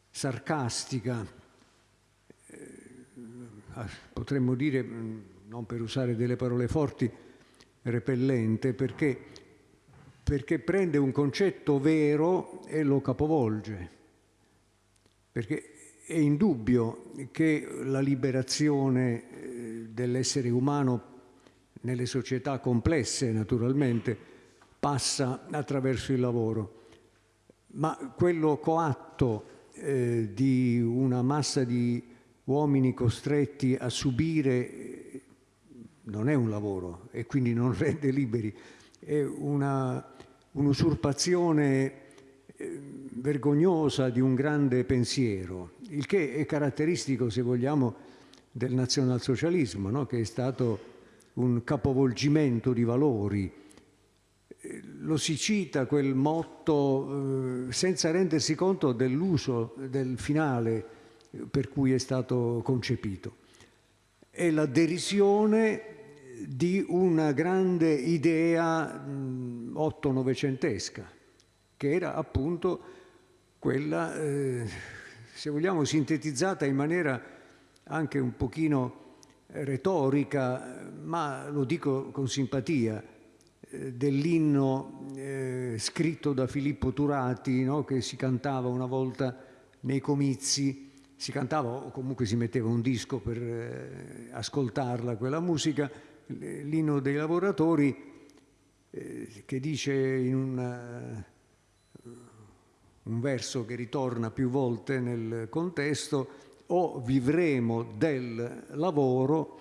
sarcastica, eh, potremmo dire, non per usare delle parole forti, repellente, perché, perché prende un concetto vero e lo capovolge. Perché è indubbio che la liberazione eh, dell'essere umano nelle società complesse, naturalmente, passa attraverso il lavoro. ma quello coatto eh, di una massa di uomini costretti a subire eh, non è un lavoro e quindi non (laughs) rende liberi, è un'usurpazione eh, vergognosa di un grande pensiero, il che è caratteristico, se vogliamo, del nazionalsocialismo, no? che è stato un capovolgimento di valori. Lo si cita quel motto eh, senza rendersi conto dell'uso del finale per cui è stato concepito. È la derisione di una grande idea otto-novecentesca, che era appunto quella, eh, se vogliamo, sintetizzata in maniera anche un pochino retorica, ma lo dico con simpatia, eh, dell'inno eh, scritto da Filippo Turati, no? che si cantava una volta nei comizi, si cantava o comunque si metteva un disco per eh, ascoltarla quella musica, l'inno dei lavoratori eh, che dice in una, un verso che ritorna più volte nel contesto o vivremo del lavoro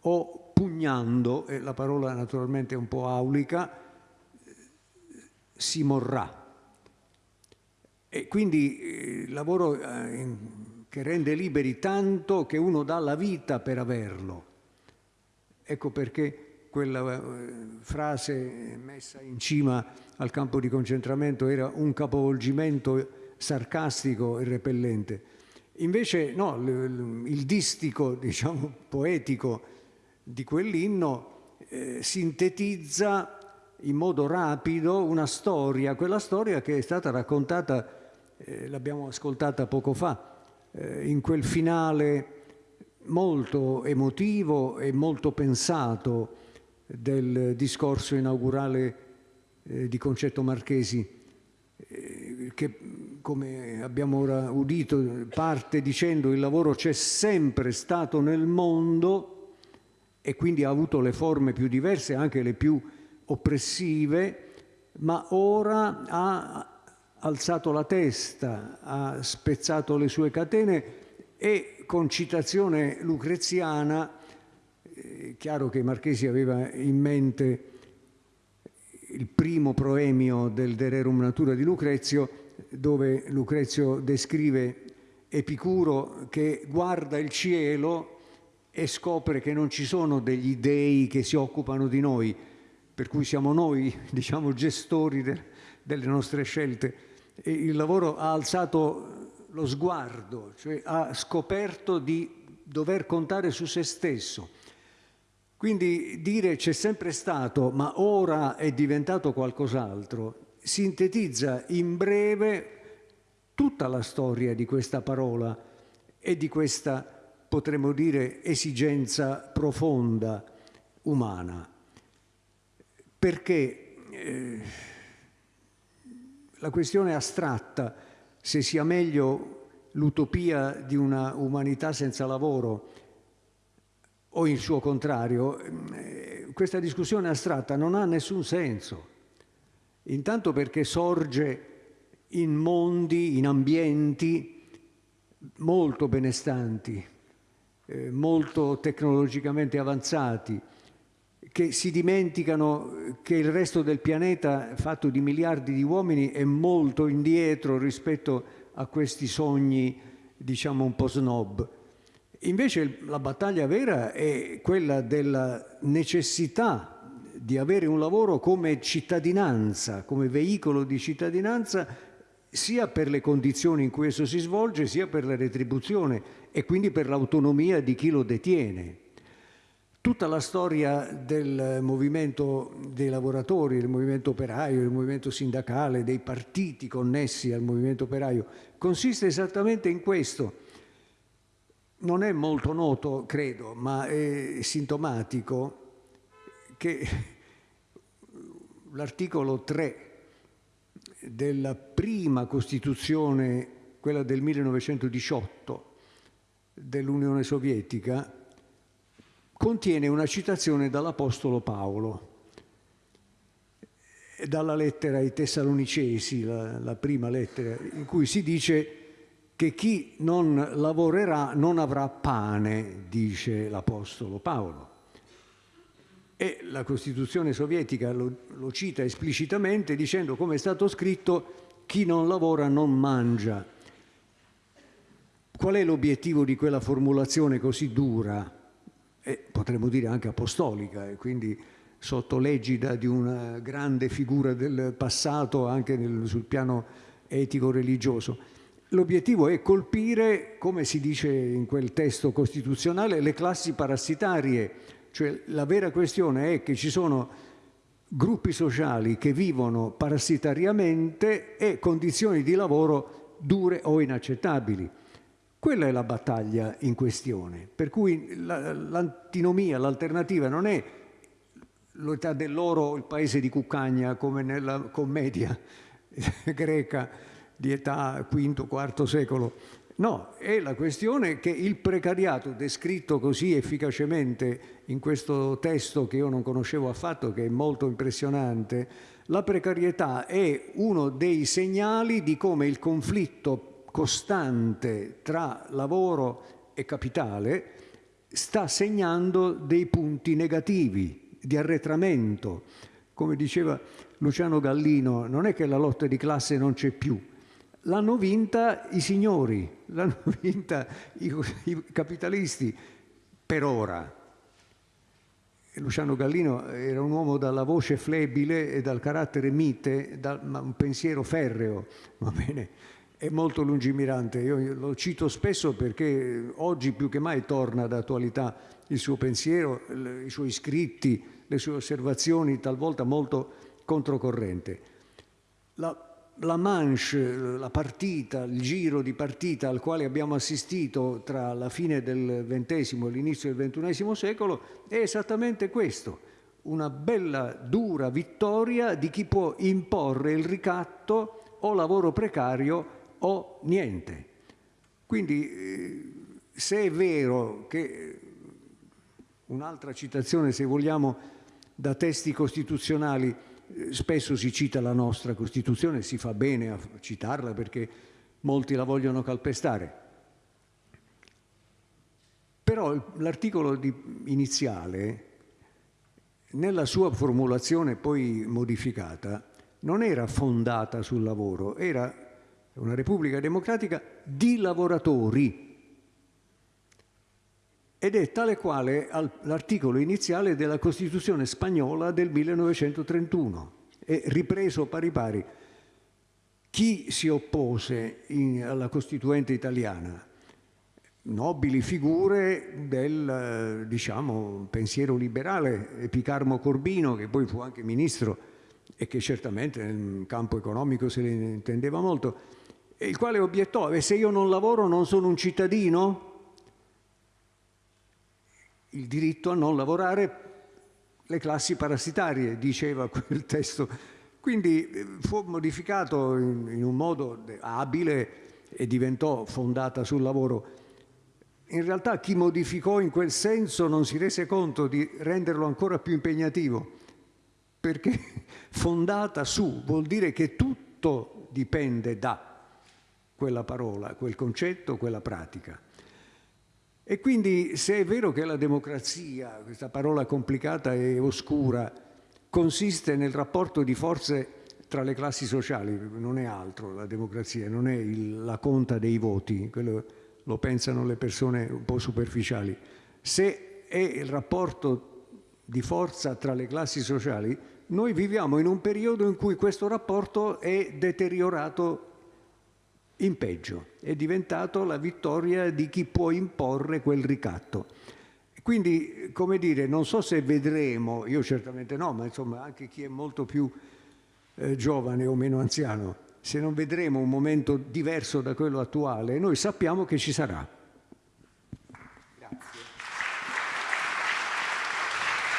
o pugnando, e la parola naturalmente è un po' aulica, si morrà. E quindi eh, il lavoro eh, che rende liberi tanto che uno dà la vita per averlo. Ecco perché quella eh, frase messa in cima al campo di concentramento era un capovolgimento sarcastico e repellente. Invece no, il distico, (laughs) diciamo, poetico di quell'inno eh, sintetizza in modo rapido una storia, quella storia che è stata raccontata, eh, l'abbiamo ascoltata poco fa, eh, in quel finale molto emotivo e molto pensato del discorso inaugurale eh, di Concetto Marchesi, eh, che come abbiamo ora udito, parte dicendo il lavoro c'è sempre stato nel mondo e quindi ha avuto le forme più diverse, anche le più oppressive, ma ora ha alzato la testa, ha spezzato le sue catene e con citazione lucreziana, eh, chiaro che Marchesi aveva in mente il primo proemio del De Rerum Natura di Lucrezio, dove Lucrezio descrive Epicuro che guarda il cielo e scopre che non ci sono degli dei che si occupano di noi, per cui siamo noi, (laughs) diciamo, gestori de, delle nostre scelte. E il lavoro ha alzato lo sguardo, cioè ha scoperto di dover contare su se stesso. Quindi dire c'è sempre stato, ma ora è diventato qualcos'altro, sintetizza in breve tutta la storia di questa parola e di questa, potremmo dire, esigenza profonda umana. Perché eh, la questione astratta, se sia meglio l'utopia di una umanità senza lavoro o il suo contrario, eh, questa discussione astratta non ha nessun senso Intanto perché sorge in mondi, in ambienti molto benestanti, eh, molto tecnologicamente avanzati, che si dimenticano che il resto del pianeta, fatto di miliardi di uomini, è molto indietro rispetto a questi sogni, diciamo, un po' snob. Invece la battaglia vera è quella della necessità di avere un lavoro come cittadinanza, come veicolo di cittadinanza, sia per le condizioni in cui esso si svolge, sia per la retribuzione e quindi per l'autonomia di chi lo detiene. Tutta la storia del movimento dei lavoratori, del movimento operaio, del movimento sindacale, dei partiti connessi al movimento operaio, consiste esattamente in questo. Non è molto noto, credo, ma è sintomatico che l'articolo 3 della prima Costituzione, quella del 1918 dell'Unione Sovietica, contiene una citazione dall'Apostolo Paolo dalla lettera ai Tessalonicesi, la, la prima lettera, in cui si dice che chi non lavorerà non avrà pane, dice l'Apostolo Paolo. E la Costituzione sovietica lo, lo cita esplicitamente dicendo, come è stato scritto, chi non lavora non mangia. Qual è l'obiettivo di quella formulazione così dura? E potremmo dire anche apostolica, e quindi sotto l'egida di una grande figura del passato anche nel, sul piano etico-religioso. L'obiettivo è colpire, come si dice in quel testo costituzionale, le classi parassitarie, cioè la vera questione è che ci sono gruppi sociali che vivono parassitariamente e condizioni di lavoro dure o inaccettabili. Quella è la battaglia in questione, per cui l'antinomia, l'alternativa non è l'età dell'oro, il paese di Cuccagna, come nella commedia (laughs) greca di età V, IV secolo. No, è la questione che il precariato, descritto così efficacemente in questo testo che io non conoscevo affatto, che è molto impressionante, la precarietà è uno dei segnali di come il conflitto costante tra lavoro e capitale sta segnando dei punti negativi di arretramento. Come diceva Luciano Gallino, non è che la lotta di classe non c'è più, l'hanno vinta i signori, (laughs) l'hanno vinta i, i capitalisti per ora. Luciano Gallino era un uomo dalla voce flebile e dal carattere mite, da un pensiero ferreo, (laughs) va bene? È molto lungimirante, io lo cito spesso perché oggi più che mai torna d'attualità il suo pensiero, i suoi scritti, le sue osservazioni talvolta molto controcorrente. La, la manche, la partita, il giro di partita al quale abbiamo assistito tra la fine del XX e l'inizio del XXI secolo è esattamente questo, una bella dura vittoria di chi può imporre il ricatto o lavoro precario o niente. Quindi eh, se è vero che un'altra citazione, se vogliamo, da testi costituzionali, spesso si cita la nostra Costituzione, si fa bene a citarla perché molti la vogliono calpestare. Però l'articolo iniziale, nella sua formulazione poi modificata, non era fondata sul lavoro, era una Repubblica Democratica di lavoratori ed è tale quale l'articolo iniziale della Costituzione spagnola del 1931, è ripreso pari pari. Chi si oppose in, alla Costituente italiana? Nobili figure del diciamo, pensiero liberale, Epicarmo Corbino, che poi fu anche ministro e che certamente nel campo economico se ne intendeva molto, il quale obiettò, se io non lavoro non sono un cittadino? Il diritto a non lavorare le classi parassitarie, diceva (laughs) quel testo. Quindi eh, fu modificato in, in un modo abile e diventò fondata sul lavoro. In realtà chi modificò in quel senso non si rese conto di renderlo ancora più impegnativo, perché (laughs) fondata su vuol dire che tutto dipende da quella parola, quel concetto, quella pratica. E quindi se è vero che la democrazia, questa parola complicata e oscura, consiste nel rapporto di forze tra le classi sociali, non è altro la democrazia, non è il, la conta dei voti, quello lo pensano le persone un po' superficiali. Se è il rapporto di forza tra le classi sociali, noi viviamo in un periodo in cui questo rapporto è deteriorato in peggio, è diventato la vittoria di chi può imporre quel ricatto. Quindi, come dire, non so se vedremo, io certamente no, ma insomma anche chi è molto più eh, giovane o meno anziano, se non vedremo un momento diverso da quello attuale, noi sappiamo che ci sarà.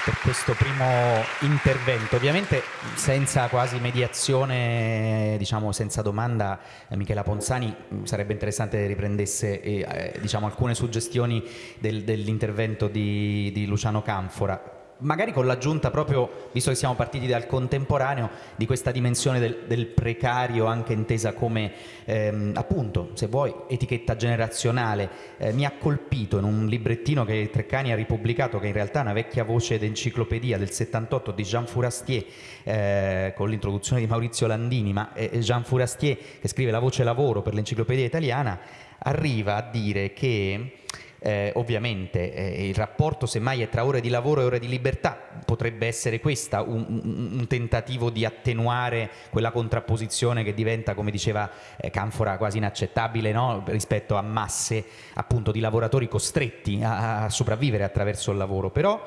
Per questo primo intervento. Ovviamente senza quasi mediazione, diciamo senza domanda, eh, Michela Ponzani mm, sarebbe interessante riprendesse eh, diciamo, alcune suggestioni del, dell'intervento di, di, Luciano Canfora. Magari con l'aggiunta proprio, visto che siamo partiti dal contemporaneo, di questa dimensione del, del precario anche intesa come, ehm, appunto, se vuoi, etichetta generazionale. Eh, mi ha colpito in un librettino che Treccani ha ripubblicato, che in realtà è una vecchia voce d'enciclopedia del 78 di Jean Fourastier, eh, con l'introduzione di Maurizio Landini, ma eh, Jean Fourastier, che scrive la voce lavoro per l'enciclopedia italiana, arriva a dire che eh, ovviamente eh, il rapporto semmai è tra ore di lavoro e ore di libertà, potrebbe essere questa un, un, un tentativo di attenuare quella contrapposizione che diventa, come diceva eh, Canfora, quasi inaccettabile no? rispetto a masse appunto di lavoratori costretti a, a sopravvivere attraverso il lavoro, però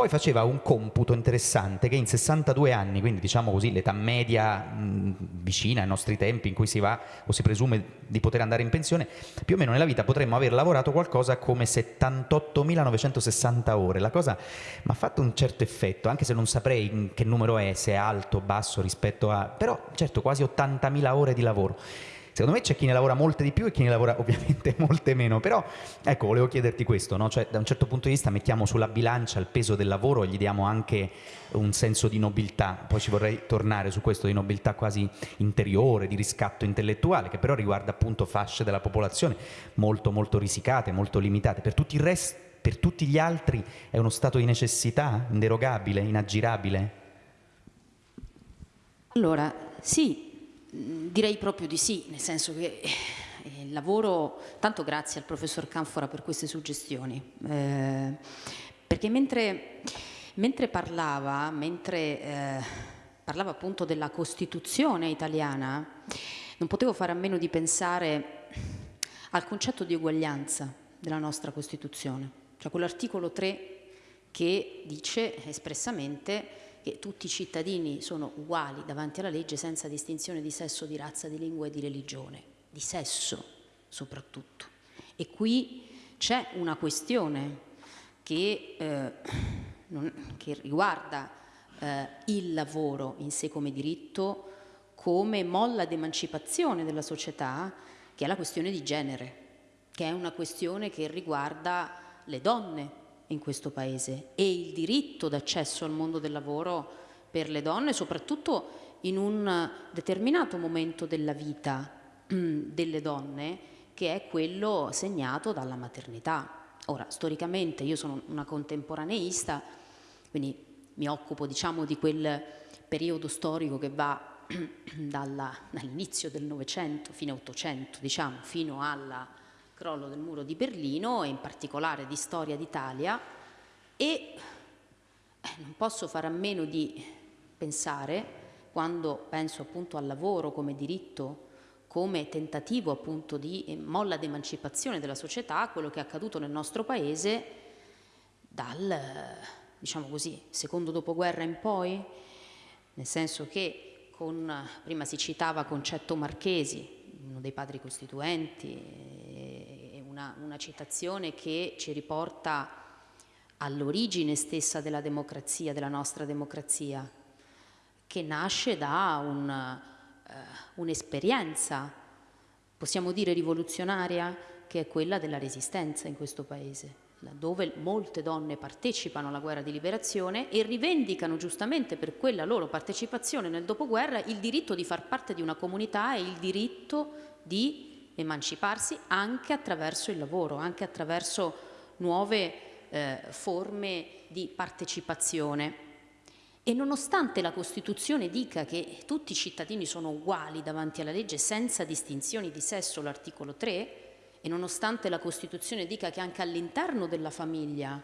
poi faceva un computo interessante che in 62 anni, quindi diciamo così l'età media mh, vicina ai nostri tempi in cui si va o si presume di poter andare in pensione, più o meno nella vita potremmo aver lavorato qualcosa come 78.960 ore. La cosa mi ha fatto un certo effetto, anche se non saprei che numero è, se è alto o basso rispetto a... però certo quasi 80.000 ore di lavoro. Secondo me c'è chi ne lavora molte di più e chi ne lavora (laughs) ovviamente molte meno, però ecco, volevo chiederti questo, no? cioè, da un certo punto di vista mettiamo sulla bilancia il peso del lavoro e gli diamo anche un senso di nobiltà, poi ci vorrei tornare su questo di nobiltà quasi interiore, di riscatto intellettuale, che però riguarda appunto fasce della popolazione molto molto risicate, molto limitate, per tutti, rest, per tutti gli altri è uno stato di necessità inderogabile, inaggirabile? Allora, sì, Direi proprio di sì, nel senso che eh, il lavoro, tanto grazie al professor Canfora per queste suggestioni, eh, perché mentre, mentre, parlava, mentre eh, parlava appunto della Costituzione italiana, non potevo fare a meno di pensare al concetto di uguaglianza della nostra Costituzione, cioè quell'articolo 3 che dice espressamente che tutti i cittadini sono uguali davanti alla legge senza distinzione di sesso, di razza, di lingua e di religione, di sesso soprattutto. E qui c'è una questione che, eh, non, che riguarda eh, il lavoro in sé come diritto come molla d'emancipazione della società, che è la questione di genere, che è una questione che riguarda le donne in questo Paese e il diritto d'accesso al mondo del lavoro per le donne, soprattutto in un determinato momento della vita delle donne, che è quello segnato dalla maternità. Ora, storicamente io sono una contemporaneista, quindi mi occupo diciamo di quel periodo storico che va (clears throat) dall'inizio del Novecento fino all'Ottocento, diciamo, fino alla crollo del muro di Berlino e in particolare di storia d'Italia e eh, non posso fare a meno di pensare, quando penso appunto al lavoro come diritto, come tentativo appunto di eh, molla d'emancipazione della società, quello che è accaduto nel nostro paese dal, diciamo così, secondo dopoguerra in poi, nel senso che con, prima si citava Concetto Marchesi, uno dei padri costituenti, una, una citazione che ci riporta all'origine stessa della democrazia, della nostra democrazia, che nasce da un, uh, un'esperienza, possiamo dire rivoluzionaria, che è quella della resistenza in questo paese dove molte donne partecipano alla guerra di liberazione e rivendicano giustamente per quella loro partecipazione nel dopoguerra il diritto di far parte di una comunità e il diritto di emanciparsi anche attraverso il lavoro, anche attraverso nuove eh, forme di partecipazione. E nonostante la Costituzione dica che tutti i cittadini sono uguali davanti alla legge senza distinzioni di sesso, l'articolo 3, e nonostante la Costituzione dica che anche all'interno della famiglia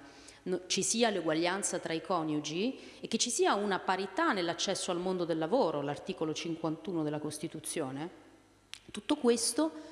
ci sia l'uguaglianza tra i coniugi e che ci sia una parità nell'accesso al mondo del lavoro, l'articolo 51 della Costituzione, tutto questo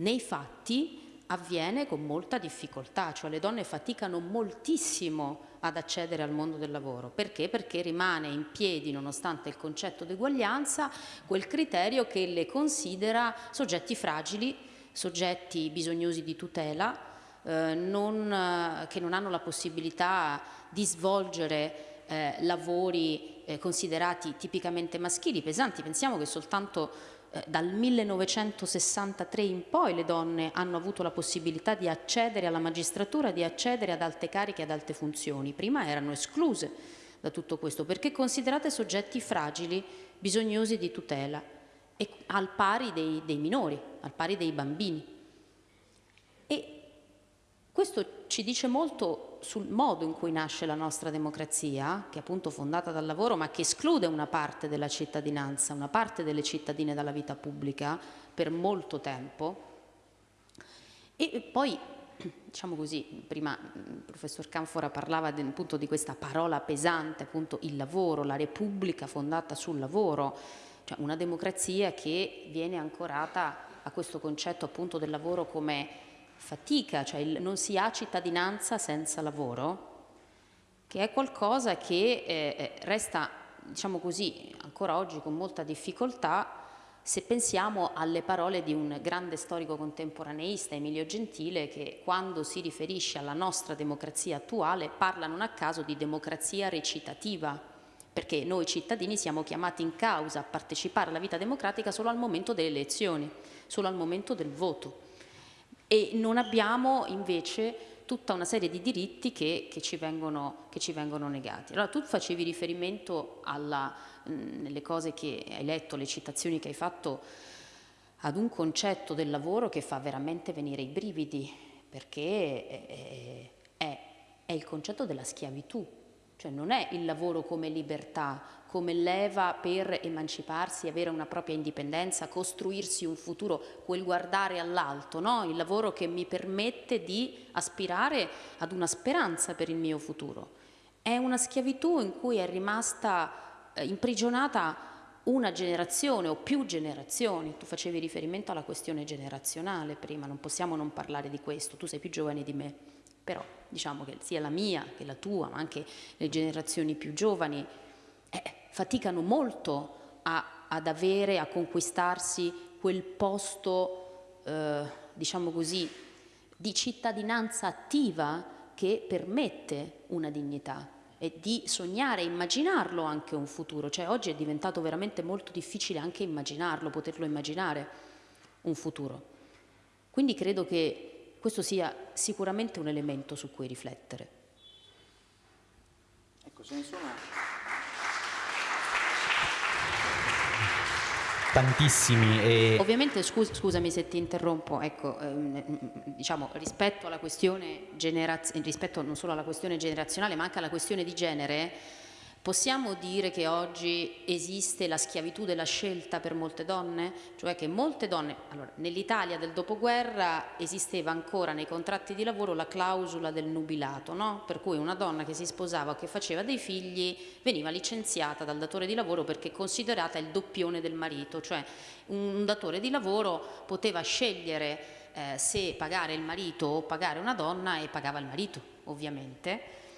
nei fatti avviene con molta difficoltà, cioè le donne faticano moltissimo ad accedere al mondo del lavoro. Perché? Perché rimane in piedi, nonostante il concetto di uguaglianza, quel criterio che le considera soggetti fragili soggetti bisognosi di tutela, eh, non, che non hanno la possibilità di svolgere eh, lavori eh, considerati tipicamente maschili, pesanti. Pensiamo che soltanto eh, dal 1963 in poi le donne hanno avuto la possibilità di accedere alla magistratura, di accedere ad alte cariche, ad alte funzioni. Prima erano escluse da tutto questo perché considerate soggetti fragili, bisognosi di tutela, e al pari dei, dei minori, al pari dei bambini. E questo ci dice molto sul modo in cui nasce la nostra democrazia, che è appunto fondata dal lavoro, ma che esclude una parte della cittadinanza, una parte delle cittadine dalla vita pubblica per molto tempo. E poi, diciamo così, prima il professor Canfora parlava appunto di questa parola pesante, appunto il lavoro, la repubblica fondata sul lavoro, cioè una democrazia che viene ancorata a questo concetto appunto del lavoro come fatica, cioè il, non si ha cittadinanza senza lavoro, che è qualcosa che eh, eh, resta, diciamo così, ancora oggi con molta difficoltà se pensiamo alle parole di un grande storico contemporaneista, Emilio Gentile, che quando si riferisce alla nostra democrazia attuale parla non a caso di democrazia recitativa, perché noi cittadini siamo chiamati in causa a partecipare alla vita democratica solo al momento delle elezioni, solo al momento del voto e non abbiamo invece tutta una serie di diritti che, che, ci, vengono, che ci, vengono, negati. Allora tu facevi riferimento alla, mh, nelle cose che hai letto, le citazioni che hai fatto, ad un concetto del lavoro che fa veramente venire i brividi, perché è, è, è il concetto della schiavitù, cioè non è il lavoro come libertà, come leva per emanciparsi, avere una propria indipendenza, costruirsi un futuro, quel guardare all'alto, no? il lavoro che mi permette di aspirare ad una speranza per il mio futuro. È una schiavitù in cui è rimasta eh, imprigionata una generazione o più generazioni. Tu facevi riferimento alla questione generazionale prima, non possiamo non parlare di questo, tu sei più giovane di me però diciamo che sia la mia che la tua, ma anche le generazioni più giovani, eh, faticano molto a, ad avere, a conquistarsi quel posto, eh, diciamo così, di cittadinanza attiva che permette una dignità e di sognare, immaginarlo anche un futuro. Cioè oggi è diventato veramente molto difficile anche immaginarlo, poterlo immaginare un futuro. Quindi credo che questo sia sicuramente un elemento su cui riflettere. Ecco, ce ne sono tantissimi. E... Ovviamente, scus scusami se ti interrompo, ecco, ehm, diciamo, rispetto alla questione rispetto non solo alla questione generazionale, ma anche alla questione di genere, Possiamo dire che oggi esiste la schiavitù della scelta per molte donne? Cioè che molte donne, allora, nell'Italia del dopoguerra esisteva ancora nei contratti di lavoro la clausola del nubilato, no? per cui una donna che si sposava o che faceva dei figli veniva licenziata dal datore di lavoro perché considerata il doppione del marito, cioè un datore di lavoro poteva scegliere eh, se pagare il marito o pagare una donna e pagava il marito, ovviamente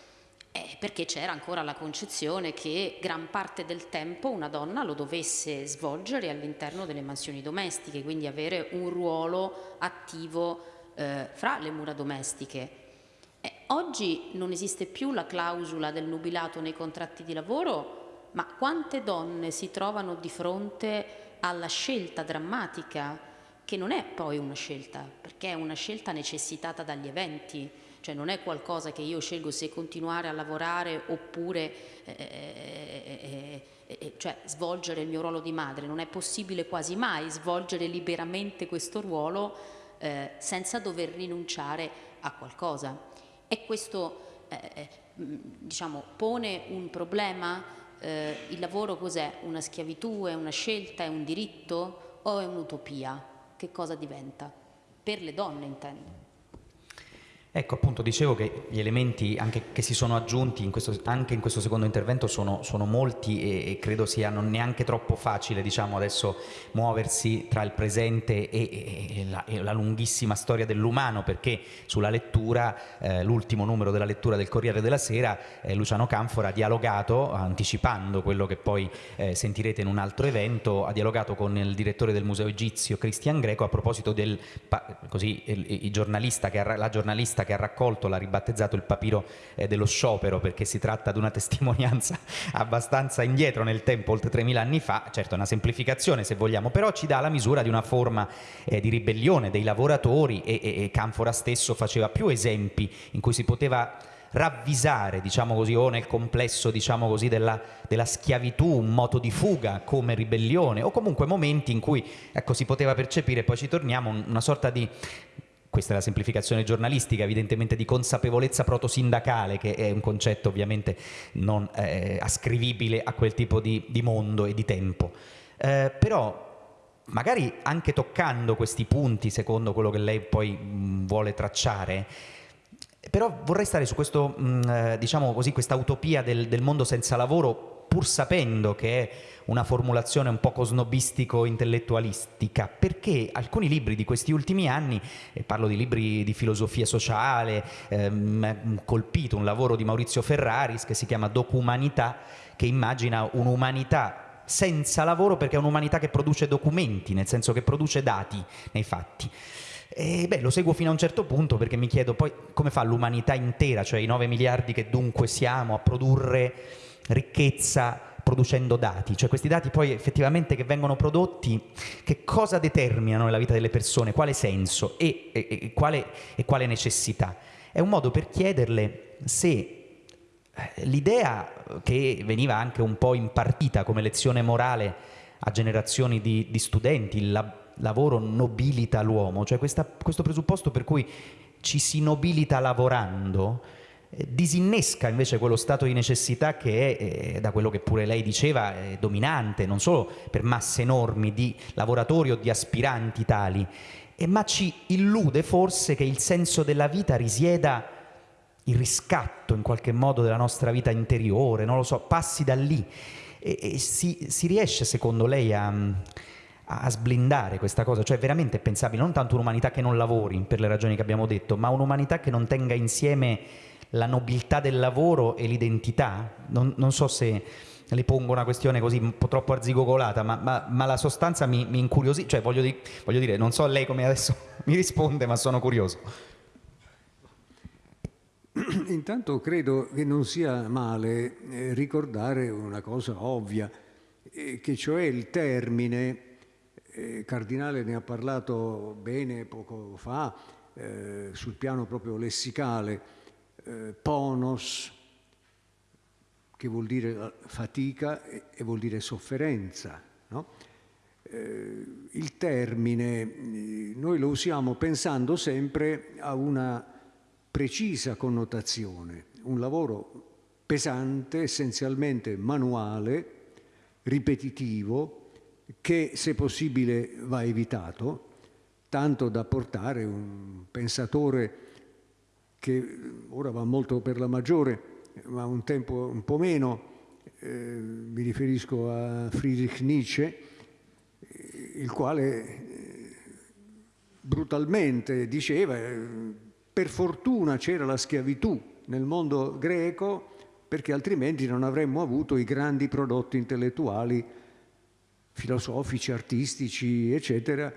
eh, perché c'era ancora la concezione che gran parte del tempo una donna lo dovesse svolgere all'interno delle mansioni domestiche, quindi avere un ruolo attivo eh, fra le mura domestiche. Eh, oggi non esiste più la clausola del nubilato nei contratti di lavoro, ma quante donne si trovano di fronte alla scelta drammatica, che non è poi una scelta, perché è una scelta necessitata dagli eventi, cioè non è qualcosa che io scelgo se continuare a lavorare oppure eh eh, eh, eh, eh, cioè svolgere il mio ruolo di madre, non è possibile quasi mai svolgere liberamente questo ruolo eh, senza dover rinunciare a qualcosa. E questo diciamo, pone un problema? il lavoro cos'è? Una schiavitù, è una scelta, è un diritto o è un'utopia? Che cosa diventa? Per le donne intendo. Ecco, appunto, dicevo che gli elementi che si sono aggiunti in questo, anche in questo secondo intervento sono, sono molti e, e, credo sia non neanche troppo facile, diciamo, adesso muoversi tra il presente e, e, la, e la, lunghissima storia dell'umano, perché sulla lettura, eh, l'ultimo numero della lettura del Corriere della Sera, eh, Luciano Canfora ha dialogato, anticipando quello che poi eh, sentirete in un altro evento, ha dialogato con il direttore del Museo Egizio, Cristian Greco, a proposito del, così, il, il giornalista che la giornalista giornalista che ha raccolto, l'ha ribattezzato il papiro eh, dello sciopero perché si tratta di una (laughs) testimonianza abbastanza indietro nel tempo, oltre 3.000 anni fa, certo è una semplificazione se vogliamo, però ci dà la misura di una forma eh, di ribellione dei lavoratori e, e, e Canfora stesso faceva più esempi in cui si poteva ravvisare, diciamo così, o nel complesso, diciamo così, della, della, schiavitù, un moto di fuga come ribellione, o comunque momenti in cui ecco, si poteva percepire, poi ci torniamo, una sorta di questa è la semplificazione giornalistica, evidentemente di consapevolezza protosindacale, che è un concetto ovviamente non eh, ascrivibile a quel tipo di, di mondo e di tempo. Eh, però magari anche toccando questi punti, secondo quello che lei poi mh, vuole tracciare, però vorrei stare su questo, eh, diciamo questa utopia del, del, mondo senza lavoro, pur sapendo che è una formulazione un poco snobistico-intellettualistica, perché alcuni libri di questi ultimi anni, e parlo di libri di filosofia sociale, ehm, colpito un lavoro di Maurizio Ferraris che si chiama Documanità, che immagina un'umanità senza lavoro perché è un'umanità che produce documenti, nel senso che produce dati nei fatti. E beh, lo seguo fino a un certo punto perché mi chiedo poi come fa l'umanità intera, cioè i 9 miliardi che dunque siamo, a produrre ricchezza producendo dati, cioè questi dati poi effettivamente che vengono prodotti, che cosa determinano nella vita delle persone, quale senso? E, e, e, quale, e quale necessità. È un modo per chiederle se eh, l'idea che veniva anche un po' impartita come lezione morale a generazioni di, di studenti, la, lavoro nobilita l'uomo, cioè questa, questo presupposto per cui ci si nobilita lavorando, disinnesca invece quello stato di necessità che è, eh, da quello che pure lei diceva, è dominante, non solo per masse enormi di lavoratori o di aspiranti tali, eh, ma ci illude forse che il senso della vita risieda il riscatto in qualche modo della nostra vita interiore, non lo so, passi da lì. E, e si, si, riesce secondo lei a a sblindare questa cosa, cioè veramente è pensabile non tanto un'umanità che non lavori per le ragioni che abbiamo detto, ma un'umanità che non tenga insieme la nobiltà del lavoro e l'identità? Non, non, so se le pongo una questione così un po' troppo arzigogolata, ma, ma, ma la sostanza mi, mi incuriosisce, cioè voglio, di, voglio dire, non so lei come adesso (laughs) mi risponde, ma sono curioso. (clears throat) Intanto credo che non sia male eh, ricordare una cosa ovvia, eh, che cioè il termine eh, Cardinale ne ha parlato bene poco fa, sul piano proprio lessicale, eh, ponos, che vuol dire fatica e, e vuol dire sofferenza. No? Eh, il termine eh, noi lo usiamo pensando sempre a una precisa connotazione, un lavoro pesante, essenzialmente manuale, ripetitivo, che se possibile va evitato, tanto da portare un pensatore che ora va molto per la maggiore, ma un tempo un po' meno, eh, mi riferisco a Friedrich Nietzsche, il quale eh, brutalmente diceva eh, per fortuna c'era la schiavitù nel mondo greco perché altrimenti non avremmo avuto i grandi prodotti intellettuali filosofici, artistici, eccetera,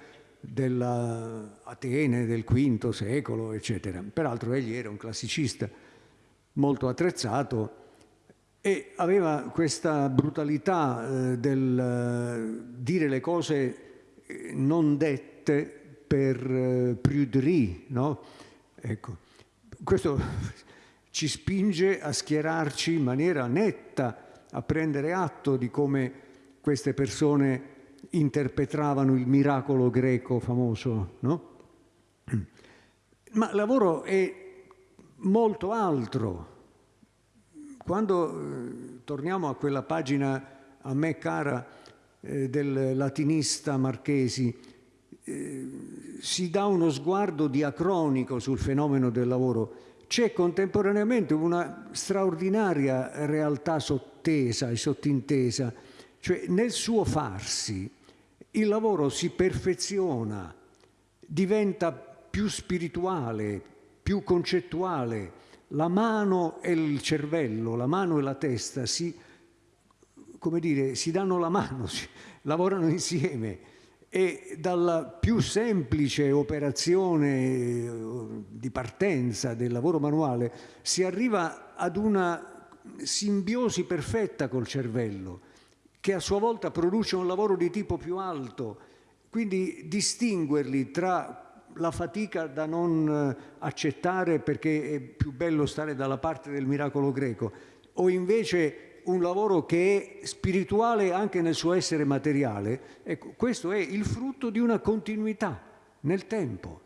dell'Atene del V secolo, eccetera. Peraltro egli era un classicista molto attrezzato e aveva questa brutalità eh, del eh, dire le cose eh, non dette per eh, pruderie, no? Ecco, questo (laughs) ci spinge a schierarci in maniera netta, a prendere atto di come queste persone interpretavano il miracolo greco famoso, no? Ma lavoro è molto altro. Quando eh, torniamo a quella pagina a me cara eh, del latinista Marchesi, eh, si dà uno sguardo diacronico sul fenomeno del lavoro. C'è contemporaneamente una straordinaria realtà sottesa e sottintesa cioè nel suo farsi il lavoro si perfeziona, diventa più spirituale, più concettuale, la mano e il cervello, la mano e la testa si, come dire, si danno la mano, (laughs) si, lavorano insieme. E dalla più semplice operazione eh, di partenza del lavoro manuale si arriva ad una simbiosi perfetta col cervello che a sua volta produce un lavoro di tipo più alto. Quindi distinguerli tra la fatica da non eh, accettare perché è più bello stare dalla parte del miracolo greco o invece un lavoro che è spirituale anche nel suo essere materiale, ecco, questo è il frutto di una continuità nel tempo.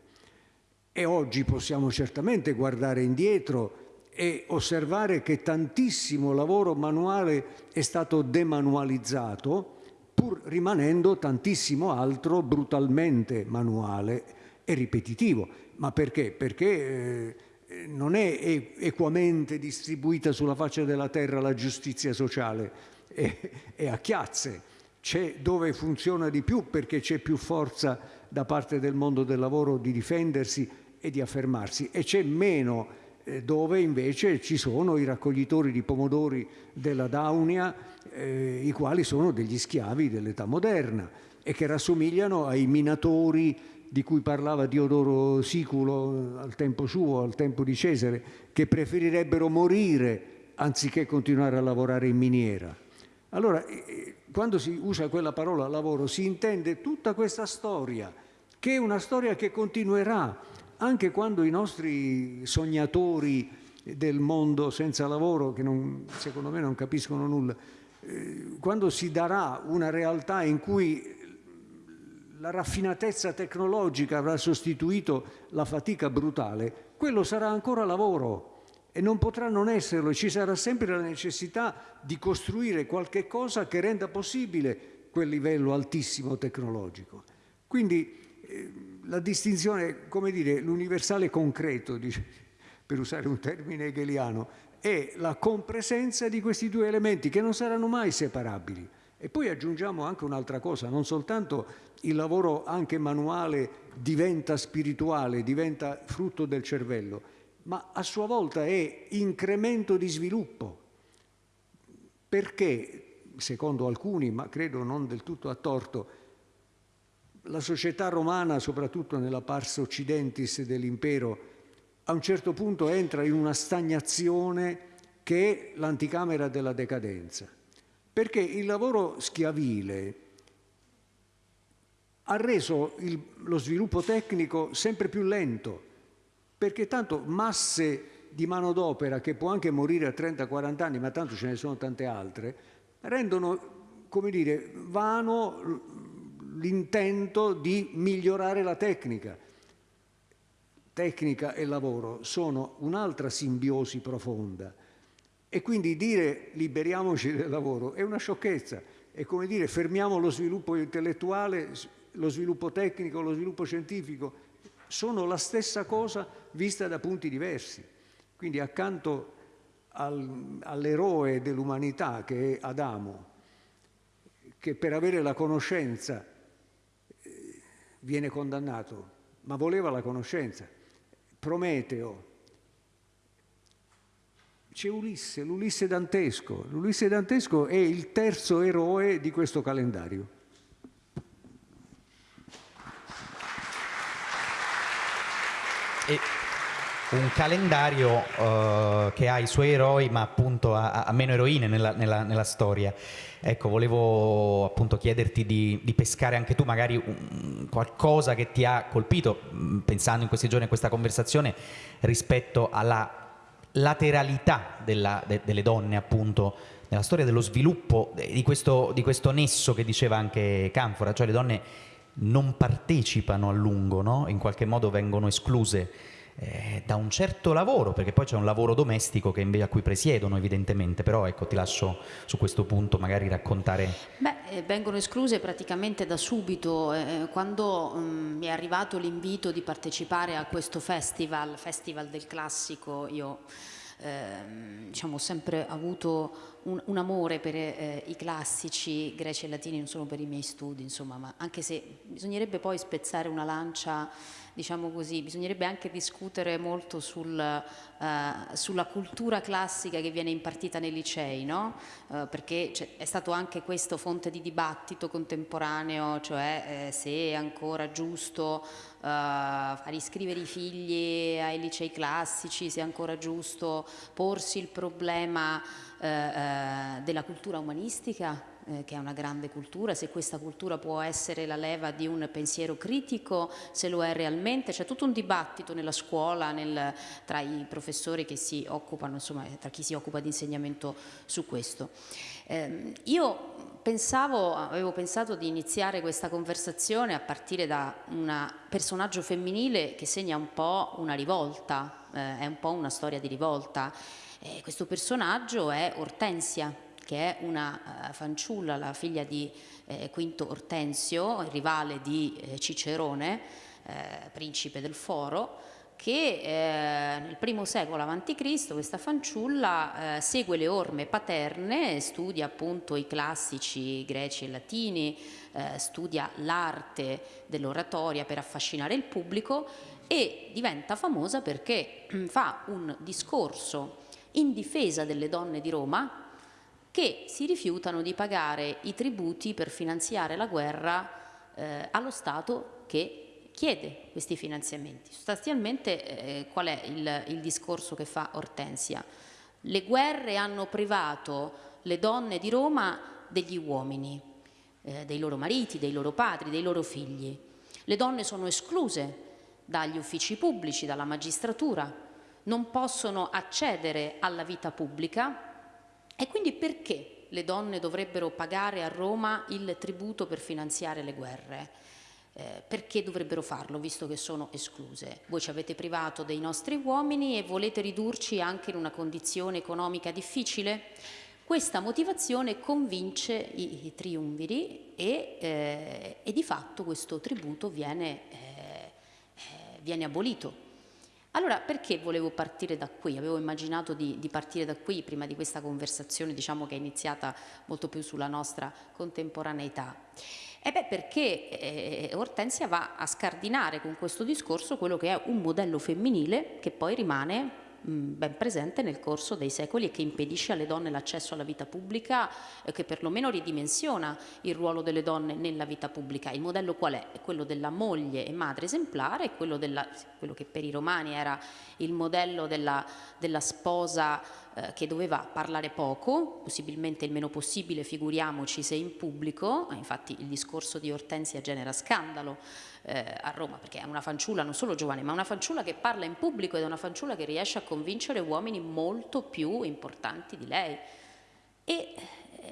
E oggi possiamo certamente guardare indietro e osservare che tantissimo lavoro manuale è stato demanualizzato, pur rimanendo tantissimo altro brutalmente manuale e ripetitivo. Ma perché? Perché eh, non è equamente distribuita sulla faccia della terra la giustizia sociale, è, a chiazze. C'è dove funziona di più perché c'è più forza da parte del mondo del lavoro di difendersi e di affermarsi e c'è meno dove invece ci sono i raccoglitori di pomodori della Daunia, eh, i quali sono degli schiavi dell'età moderna e che rassomigliano ai minatori di cui parlava Diodoro Siculo al tempo suo, al tempo di Cesare, che preferirebbero morire anziché continuare a lavorare in miniera. Allora, eh, eh, quando si usa quella parola lavoro, si intende tutta questa storia, che è una storia che continuerà, anche quando i nostri sognatori del mondo senza lavoro, che non, secondo me non capiscono nulla, eh, quando si darà una realtà in cui la raffinatezza tecnologica avrà sostituito la fatica brutale, quello sarà ancora lavoro e non potrà non esserlo. Ci sarà sempre la necessità di costruire qualche cosa che renda possibile quel livello altissimo tecnologico. Quindi eh, la distinzione, come dire, l'universale concreto, per usare un termine hegeliano, è la compresenza di questi due elementi che non saranno mai separabili. E poi aggiungiamo anche un'altra cosa, non soltanto il lavoro anche manuale diventa spirituale, diventa frutto del cervello, ma a sua volta è incremento di sviluppo. Perché, secondo alcuni, ma credo non del tutto a torto, la società romana, soprattutto nella pars occidentis dell'impero, a un certo punto entra in una stagnazione che è l'anticamera della decadenza. Perché il lavoro schiavile ha reso il, lo sviluppo tecnico sempre più lento, perché tanto masse di manodopera che può anche morire a 30-40 anni, ma tanto ce ne sono tante altre, rendono, come dire, vano l'intento di migliorare la tecnica. Tecnica e lavoro sono un'altra simbiosi profonda e quindi dire liberiamoci del lavoro è una sciocchezza, è come dire fermiamo lo sviluppo intellettuale, lo sviluppo tecnico, lo sviluppo scientifico, sono la stessa cosa vista da punti diversi. Quindi accanto al, all'eroe dell'umanità che è Adamo, che per avere la conoscenza viene condannato, ma voleva la conoscenza, Prometeo, c'è Ulisse, l'Ulisse dantesco. L'Ulisse dantesco è il terzo eroe di questo calendario. Un calendario uh, che ha i suoi eroi ma appunto ha, ha meno eroine nella, nella, nella, storia. Ecco, volevo appunto chiederti di, di pescare anche tu magari un, qualcosa che ti ha colpito, pensando in questi giorni a questa conversazione, rispetto alla lateralità della, de, delle donne appunto nella storia dello sviluppo di questo, di questo, nesso che diceva anche Canfora, cioè le donne non partecipano a lungo, no? in qualche modo vengono escluse eh, da un certo lavoro, perché poi c'è un lavoro domestico a cui presiedono evidentemente, però ecco ti lascio su questo punto magari raccontare. Beh, eh, vengono escluse praticamente da subito, eh, quando um, mi è arrivato l'invito di partecipare a questo festival, Festival del Classico, io ehm, diciamo, ho sempre avuto un, un amore per eh, i classici greci e latini, non solo per i miei studi, insomma, ma anche se bisognerebbe poi spezzare una lancia diciamo così, bisognerebbe anche discutere molto sul, uh, sulla cultura classica che viene impartita nei licei, no? uh, perché è stato anche questo fonte di dibattito contemporaneo, cioè eh, se è ancora giusto uh, far iscrivere i figli ai licei classici, se è ancora giusto porsi il problema della cultura umanistica eh, che è una grande cultura, se questa cultura può essere la leva di un pensiero critico, se lo è realmente, c'è tutto un dibattito nella scuola, nel, tra i professori che si occupano, insomma, tra chi si occupa di insegnamento su questo. Eh, io pensavo, avevo pensato di iniziare questa conversazione a partire da un personaggio femminile che segna un po' una rivolta, eh, è un po' una storia di rivolta. Eh, questo personaggio è Ortensia, che è una uh, fanciulla, la figlia di eh, Quinto Ortensio, rivale di eh, Cicerone, eh, principe del Foro, che eh, nel primo secolo a.C. questa fanciulla eh, segue le orme paterne, studia appunto i classici greci e latini, studia l'arte dell'oratoria per affascinare il pubblico e diventa famosa perché (clears throat) fa un discorso in difesa delle donne di Roma, che si rifiutano di pagare i tributi per finanziare la guerra eh, allo Stato che chiede questi finanziamenti. Sostanzialmente eh, qual è il, il discorso che fa Ortensia? Le guerre hanno privato le donne di Roma degli uomini, eh, dei loro mariti, dei loro padri, dei loro figli. Le donne sono escluse dagli uffici pubblici, dalla magistratura, non possono accedere alla vita pubblica e quindi perché le donne dovrebbero pagare a Roma il tributo per finanziare le guerre? Eh, perché dovrebbero farlo visto che sono escluse? Voi ci avete privato dei nostri uomini e volete ridurci anche in una condizione economica difficile? Questa motivazione convince i, i triumviri e, eh, e, di fatto questo tributo viene, eh, eh viene abolito. Allora, perché volevo partire da qui? Avevo immaginato di, di, partire da qui prima di questa conversazione, diciamo che è iniziata molto più sulla nostra contemporaneità. E beh, perché eh, Ortensia va a scardinare con questo discorso quello che è un modello femminile che poi rimane ben presente nel corso dei secoli e che impedisce alle donne l'accesso alla vita pubblica, eh, che perlomeno ridimensiona il ruolo delle donne nella vita pubblica. Il modello qual è? È quello della moglie e madre esemplare, quello, della, quello che per i romani era il modello della, della sposa eh, che doveva parlare poco, possibilmente il meno possibile, figuriamoci se in pubblico, infatti il discorso di Ortensia genera scandalo eh, a Roma, perché è una fanciulla non solo giovane, ma una fanciulla che parla in pubblico ed è una fanciulla che riesce a convincere uomini molto più importanti di lei. E,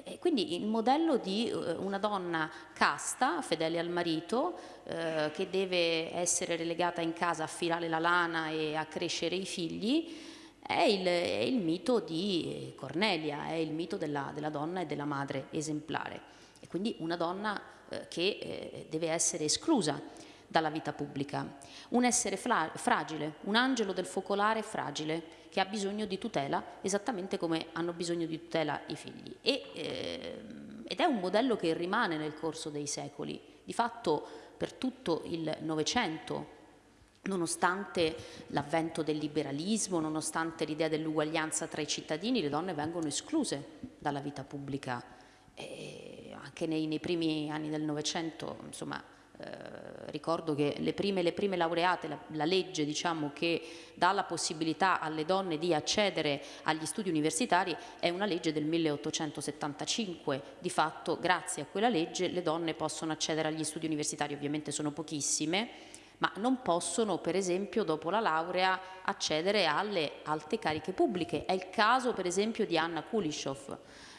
e quindi il modello di eh, una donna casta, fedele al marito, eh, che deve essere relegata in casa a filare la lana e a crescere i figli, è il, è il mito di Cornelia, è il mito della, della, donna e della madre esemplare. E quindi una donna eh, che eh, deve essere esclusa dalla vita pubblica. Un essere fragile, un angelo del focolare fragile, che ha bisogno di tutela esattamente come hanno bisogno di tutela i figli. E, eh, ed è un modello che rimane nel corso dei secoli. Di fatto per tutto il Novecento nonostante l'avvento del liberalismo, nonostante l'idea dell'uguaglianza tra i cittadini, le donne vengono escluse dalla vita pubblica. E anche nei, nei primi anni del Novecento, insomma, eh, ricordo che le prime, le prime laureate, la, la, legge diciamo, che dà la possibilità alle donne di accedere agli studi universitari è una legge del 1875. Di fatto, grazie a quella legge, le donne possono accedere agli studi universitari, ovviamente sono pochissime, ma non possono, per esempio, dopo la laurea, accedere alle alte cariche pubbliche. È il caso, per esempio, di Anna Kulishov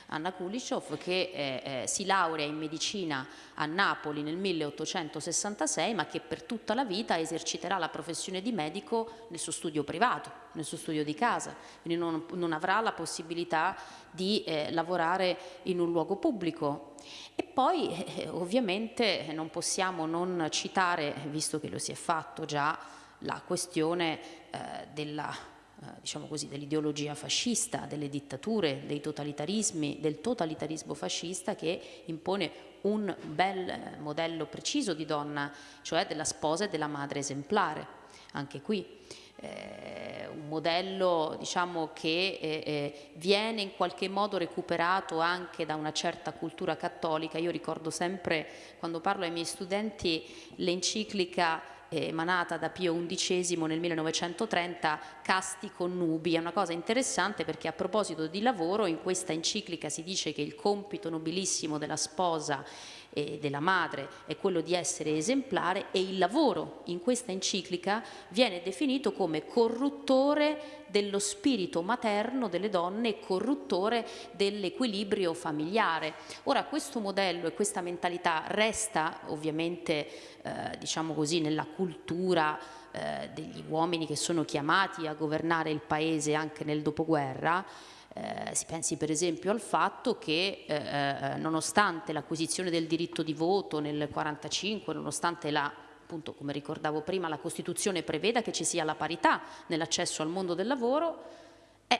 Anna Kulishov che eh, eh, si laurea in medicina a Napoli nel 1866 ma che per tutta la vita eserciterà la professione di medico nel suo studio privato, nel suo studio di casa, quindi non, non avrà la possibilità di eh, lavorare in un luogo pubblico. E poi eh, ovviamente non possiamo non citare, visto che lo si è fatto già, la questione eh, della diciamo così, dell'ideologia fascista, delle dittature, dei totalitarismi, del totalitarismo fascista che impone un bel modello preciso di donna, cioè della sposa e della madre esemplare. Anche qui eh, un modello diciamo, che eh, eh, viene in qualche modo recuperato anche da una certa cultura cattolica. Io ricordo sempre, quando parlo ai miei studenti, l'enciclica emanata da Pio XI nel 1930, Casti connubi. È una cosa interessante perché a proposito di lavoro in questa enciclica si dice che il compito nobilissimo della sposa e della madre è quello di essere esemplare e il lavoro in questa enciclica viene definito come corruttore dello spirito materno delle donne e corruttore dell'equilibrio familiare. Ora questo modello e questa mentalità resta ovviamente eh, diciamo così nella cultura eh, degli uomini che sono chiamati a governare il paese anche nel dopoguerra eh, si pensi per esempio al fatto che eh, eh nonostante l'acquisizione del diritto di voto nel 1945, nonostante la appunto come ricordavo prima la Costituzione preveda che ci sia la parità nell'accesso al mondo del lavoro, eh,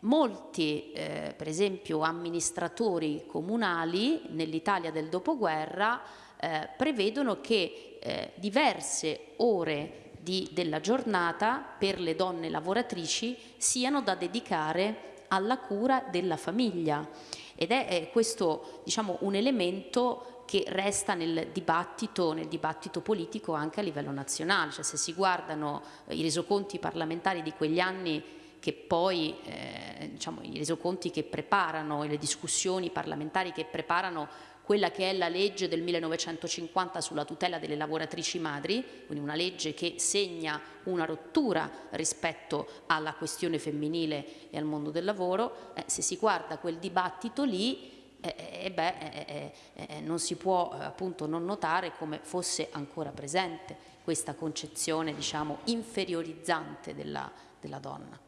molti eh, per esempio amministratori comunali nell'Italia del dopoguerra eh, prevedono che eh, diverse ore di, della giornata per le donne lavoratrici siano da dedicare alla cura della famiglia. Ed è, è questo diciamo, un elemento che resta nel dibattito, nel dibattito, politico anche a livello nazionale, cioè se si guardano eh, i resoconti parlamentari di quegli anni che poi, eh, diciamo, i resoconti che preparano e le discussioni parlamentari che preparano quella che è la legge del 1950 sulla tutela delle lavoratrici madri, quindi una legge che segna una rottura rispetto alla questione femminile e al mondo del lavoro, eh, se si guarda quel dibattito lì eh, eh beh, eh, eh, eh, non si può appunto non notare come fosse ancora presente questa concezione diciamo inferiorizzante della, della donna.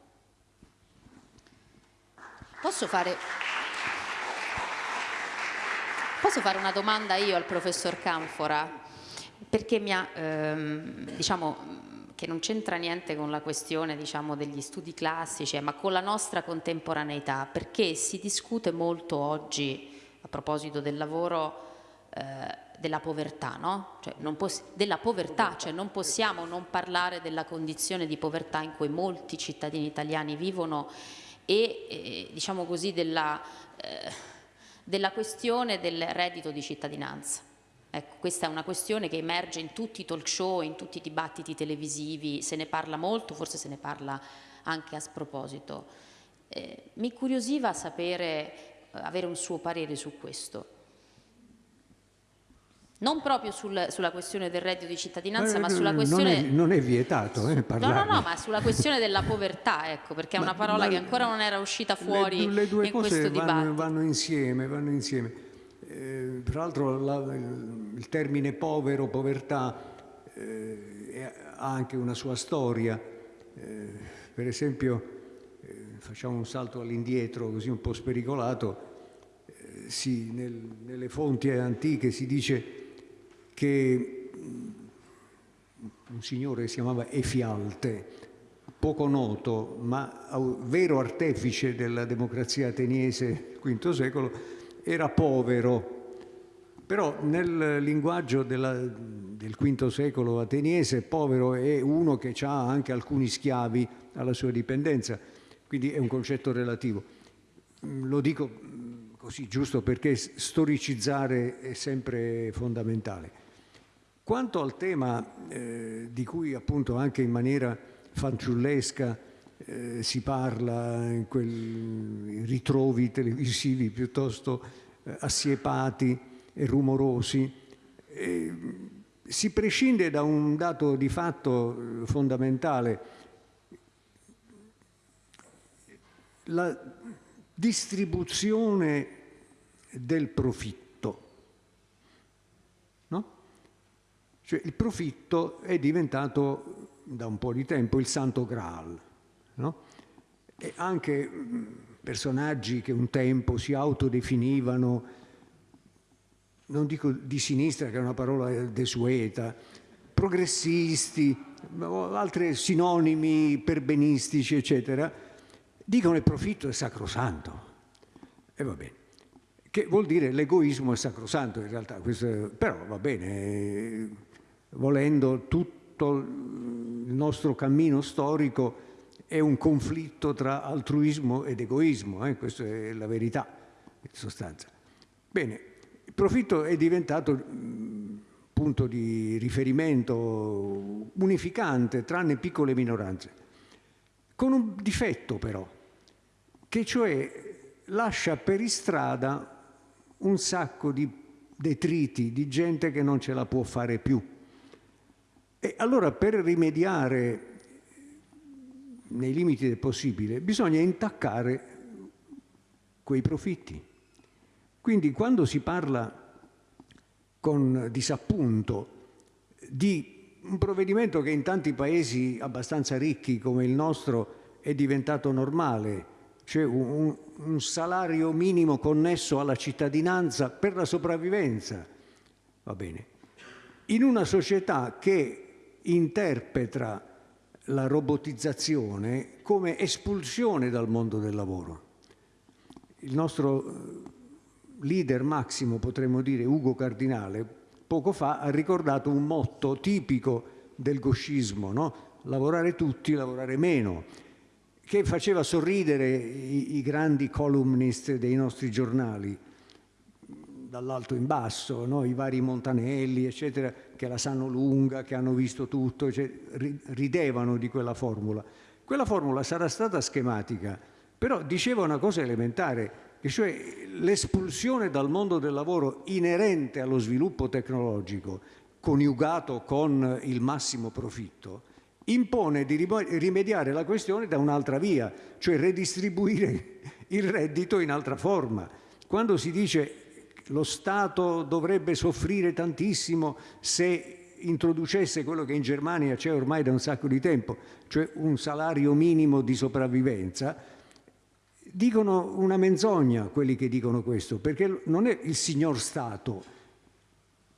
Posso fare... Posso fare una domanda io al professor Canfora? Perché mi ha, ehm, diciamo, che non c'entra niente con la questione diciamo, degli studi classici, eh, ma con la nostra contemporaneità, perché si discute molto oggi, a proposito del lavoro, eh, della povertà, no? cioè della povertà, cioè non possiamo non parlare della condizione di povertà in cui molti cittadini italiani vivono e, eh, diciamo così, della... Eh, della questione del reddito di cittadinanza. Ecco, questa è una questione che emerge in tutti i talk show, in tutti i dibattiti televisivi, se ne parla molto, forse se ne parla anche a sproposito. Eh, mi curiosiva sapere, eh, avere un suo parere su questo non proprio sul, sulla questione del reddito di cittadinanza, ma, ma sulla questione... Non è, non è vietato eh, No, no, no, ma sulla questione della povertà, ecco, perché è una parola che ancora non era uscita fuori le, le due in cose questo vanno, dibattito. vanno insieme, vanno insieme. Eh, tra l'altro la, il termine povero, povertà, eh, ha anche una sua storia. Eh, per esempio, eh, facciamo un salto all'indietro, così un po' spericolato, eh, sì, nel, nelle fonti antiche si dice che un signore si chiamava Efialte, poco noto, ma vero artefice della democrazia ateniese V secolo, era povero. Però nel linguaggio della, del V secolo ateniese, povero è uno che ha anche alcuni schiavi alla sua dipendenza, quindi è un concetto relativo. Lo dico così giusto perché storicizzare è sempre fondamentale. Quanto al tema eh, di cui appunto anche in maniera fanciullesca eh, si parla in quei ritrovi televisivi piuttosto eh, assiepati e rumorosi, eh, si prescinde da un dato di fatto eh, fondamentale. La distribuzione del profitto Cioè il profitto è diventato da un po' di tempo il santo graal. No? E anche personaggi che un tempo si autodefinivano, non dico di sinistra che è una parola desueta, progressisti, altri sinonimi perbenistici, eccetera, dicono il profitto è sacrosanto. E va bene. Che vuol dire l'egoismo è sacrosanto in realtà, questo, però va bene, volendo tutto il nostro cammino storico è un conflitto tra altruismo ed egoismo, eh? questa è la verità in sostanza. Bene, il profitto è diventato punto di riferimento unificante, tranne piccole minoranze, con un difetto però, che cioè lascia per istrada un sacco di detriti, di gente che non ce la può fare più. Allora per rimediare nei limiti del possibile bisogna intaccare quei profitti. Quindi quando si parla con disappunto di un provvedimento che in tanti paesi abbastanza ricchi come il nostro è diventato normale, cioè un, un salario minimo connesso alla cittadinanza per la sopravvivenza, va bene. In una società che interpreta la robotizzazione come espulsione dal mondo del lavoro. Il nostro leader massimo, potremmo dire, Ugo Cardinale, poco fa ha ricordato un motto tipico del goscismo, no? lavorare tutti, lavorare meno, che faceva sorridere i, i grandi columnist dei nostri giornali, dall'alto in basso, no? i vari Montanelli, eccetera, che la sanno lunga, che hanno visto tutto, cioè, ridevano di quella formula. Quella formula sarà stata schematica, però diceva una cosa elementare, e cioè l'espulsione dal mondo del lavoro inerente allo sviluppo tecnologico, coniugato con il massimo profitto, impone di rimediare la questione da un'altra via, cioè redistribuire il reddito in altra forma. Quando si dice lo Stato dovrebbe soffrire tantissimo se introducesse quello che in Germania c'è ormai da un sacco di tempo, cioè un salario minimo di sopravvivenza, dicono una menzogna quelli che dicono questo, perché non è il signor Stato,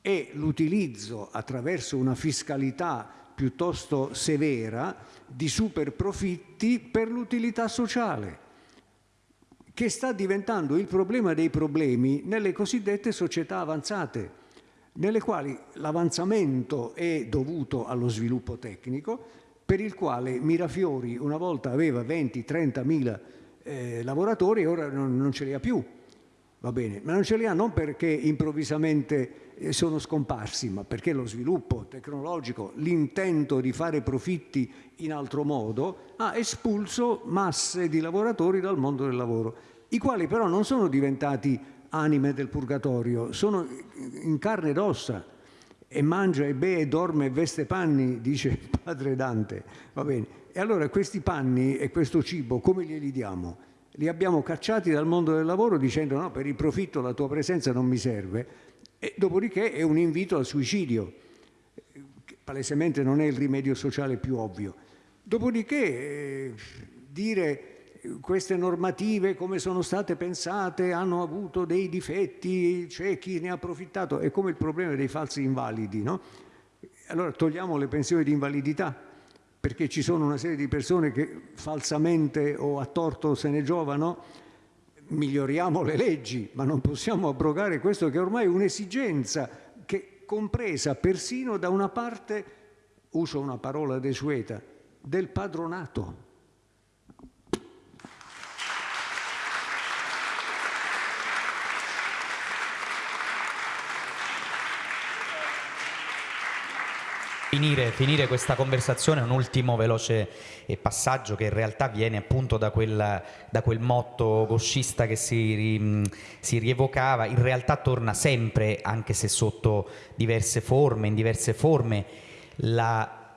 è l'utilizzo attraverso una fiscalità piuttosto severa di super profitti per l'utilità sociale, che sta diventando il problema dei problemi nelle cosiddette società avanzate, nelle quali l'avanzamento è dovuto allo sviluppo tecnico, per il quale Mirafiori una volta aveva 20-30 mila eh, lavoratori e ora non, non, ce li ha più. Va bene, ma non ce li ha non perché improvvisamente sono scomparsi, ma perché lo sviluppo tecnologico, l'intento di fare profitti in altro modo, ha espulso masse di lavoratori dal mondo del lavoro, i quali però non sono diventati anime del purgatorio, sono in carne ed ossa e mangia e beve dorme e veste panni, dice padre Dante. Va bene. E allora questi panni e questo cibo come glieli diamo? Li abbiamo cacciati dal mondo del lavoro dicendo no, per il profitto la tua presenza non mi serve e dopodiché è un invito al suicidio, che palesemente non è il rimedio sociale più ovvio. Dopodiché eh, dire queste normative come sono state pensate hanno avuto dei difetti, c'è chi ne ha approfittato, è come il problema dei falsi invalidi, no? Allora togliamo le pensioni di invalidità, perché ci sono una serie di persone che falsamente o a torto se ne giovano, miglioriamo le leggi, ma non possiamo abrogare questo che ormai è un'esigenza che compresa persino da una parte, uso una parola desueta, del padronato. Finire, finire, questa conversazione, un ultimo veloce eh, passaggio che in realtà viene appunto da quel, da quel motto goscista che si, si, rievocava, in realtà torna sempre, anche se sotto diverse forme, in diverse forme, la,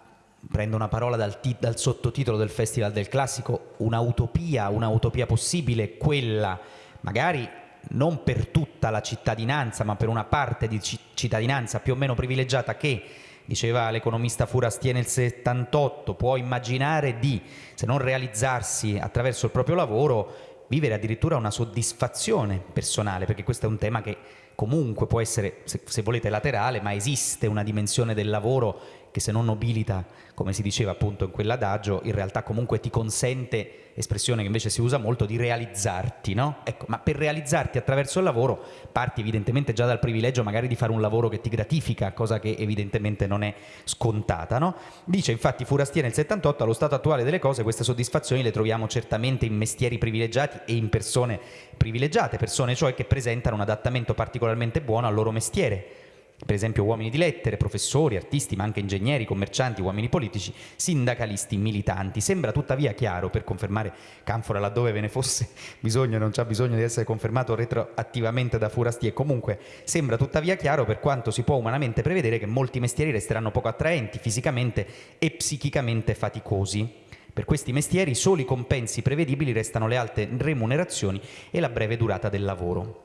prendo una parola dal, dal sottotitolo del Festival del Classico, un'utopia, un'utopia possibile, quella magari non per tutta la cittadinanza, ma per una parte di cittadinanza più o meno privilegiata che diceva l'economista Furastier nel 78, può immaginare di, se non realizzarsi attraverso il proprio lavoro, vivere addirittura una soddisfazione personale, perché questo è un tema che comunque può essere, se, se volete, laterale, ma esiste una dimensione del lavoro che se non nobilita, come si diceva appunto in quell'adagio, in realtà comunque ti consente, espressione che invece si usa molto, di realizzarti, no? Ecco, ma per realizzarti attraverso il lavoro parti evidentemente già dal privilegio magari di fare un lavoro che ti gratifica, cosa che evidentemente non è scontata, no? Dice infatti Furastia nel 78, allo stato attuale delle cose queste soddisfazioni le troviamo certamente in mestieri privilegiati e in persone privilegiate, persone cioè che presentano un adattamento particolarmente buono al loro mestiere, per esempio uomini di lettere, professori, artisti, ma anche ingegneri, commercianti, uomini politici, sindacalisti, militanti. Sembra tuttavia chiaro, per confermare Canfora laddove ve ne fosse (laughs) bisogno, non c'è bisogno di essere confermato retroattivamente da Furasti, e comunque sembra tuttavia chiaro per quanto si può umanamente prevedere che molti mestieri resteranno poco attraenti fisicamente e psichicamente faticosi. Per questi mestieri soli compensi prevedibili restano le alte remunerazioni e la breve durata del lavoro.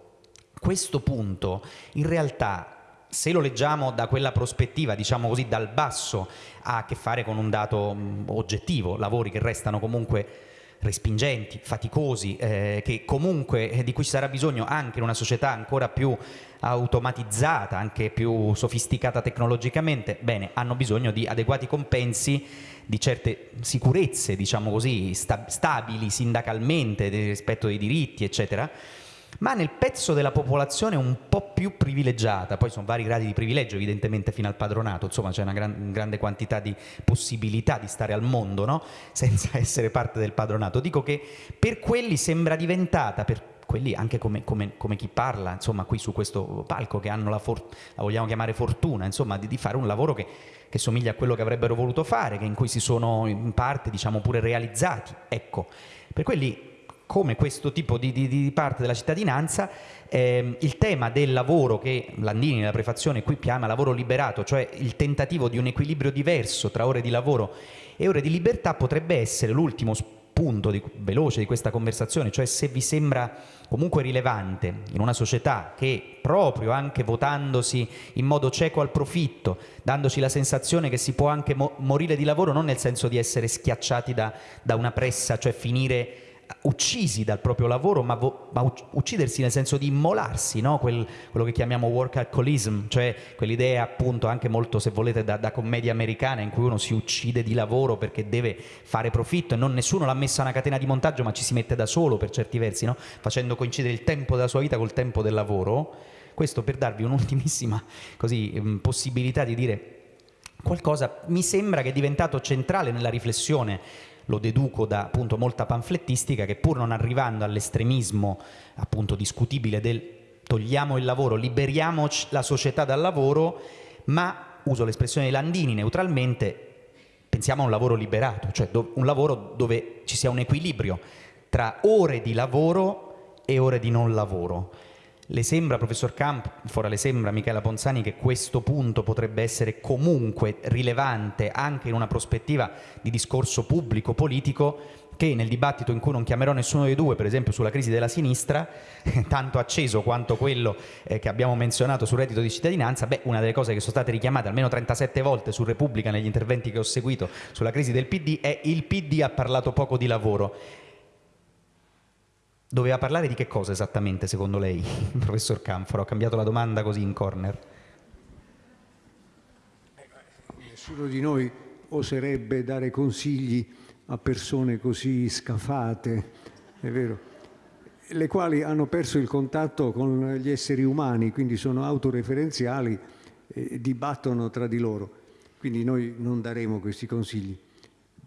Questo punto in realtà se lo leggiamo da quella prospettiva, diciamo così, dal basso, ha a che fare con un dato oggettivo, lavori che restano comunque respingenti, faticosi, eh, comunque eh, di cui ci sarà bisogno anche in una società ancora più automatizzata, anche più sofisticata tecnologicamente, bene, hanno bisogno di adeguati compensi, di certe sicurezze, diciamo così, sta stabili sindacalmente rispetto ai diritti, eccetera, ma nel pezzo della popolazione un po' più privilegiata, poi sono vari gradi di privilegio evidentemente fino al padronato, insomma c'è una gran, grande quantità di possibilità di stare al mondo no? (laughs) senza essere parte del padronato. Dico che per quelli sembra diventata, per quelli anche come, come, come chi parla insomma qui su questo palco che hanno la, la vogliamo chiamare fortuna, insomma di, di fare un lavoro che, che somiglia a quello che avrebbero voluto fare, che in cui si sono in parte diciamo pure realizzati. Ecco, per quelli come questo tipo di, di, di parte della cittadinanza, eh, il tema del lavoro che Landini nella prefazione qui chiama lavoro liberato, cioè il tentativo di un equilibrio diverso tra ore di lavoro e ore di libertà potrebbe essere l'ultimo punto di, veloce di questa conversazione, cioè se vi sembra comunque rilevante in una società che proprio anche votandosi in modo cieco al profitto, dandoci la sensazione che si può anche mo morire di lavoro non nel senso di essere schiacciati da, da una pressa, cioè finire uccisi dal proprio lavoro, ma, ma uccidersi nel senso di immolarsi, no? Quel, quello che chiamiamo work alcoholism, cioè quell'idea appunto anche molto, se volete, da, da, commedia americana in cui uno si uccide di lavoro perché deve fare profitto e non nessuno l'ha messa una catena di montaggio, ma ci si mette da solo per certi versi, no? facendo coincidere il tempo della sua vita col tempo del lavoro. Questo per darvi un'ultimissima mm, possibilità di dire qualcosa mi sembra che è diventato centrale nella riflessione lo deduco da appunto molta panflettistica che pur non arrivando all'estremismo appunto discutibile del togliamo il lavoro, liberiamo la società dal lavoro, ma uso l'espressione di Landini neutralmente, pensiamo a un lavoro liberato, cioè un lavoro dove ci sia un equilibrio tra ore di lavoro e ore di non lavoro. Le sembra, professor Camp, fora le sembra Michela Ponzani, che questo punto potrebbe essere comunque rilevante anche in una prospettiva di discorso pubblico, politico, che nel dibattito in cui non chiamerò nessuno dei due, per esempio sulla crisi della sinistra, (laughs) tanto acceso quanto quello eh, che abbiamo menzionato sul reddito di cittadinanza, beh, una delle cose che sono state richiamate almeno 37 volte su Repubblica negli interventi che ho seguito sulla crisi del PD è il PD ha parlato poco di lavoro. Doveva parlare di che cosa esattamente secondo lei, (laughs) professor Canfora? Ho cambiato la domanda così in corner. Nessuno di noi oserebbe dare consigli a persone così scafate, è vero, le quali hanno perso il contatto con gli esseri umani, quindi sono autoreferenziali e dibattono tra di loro. Quindi noi non daremo questi consigli.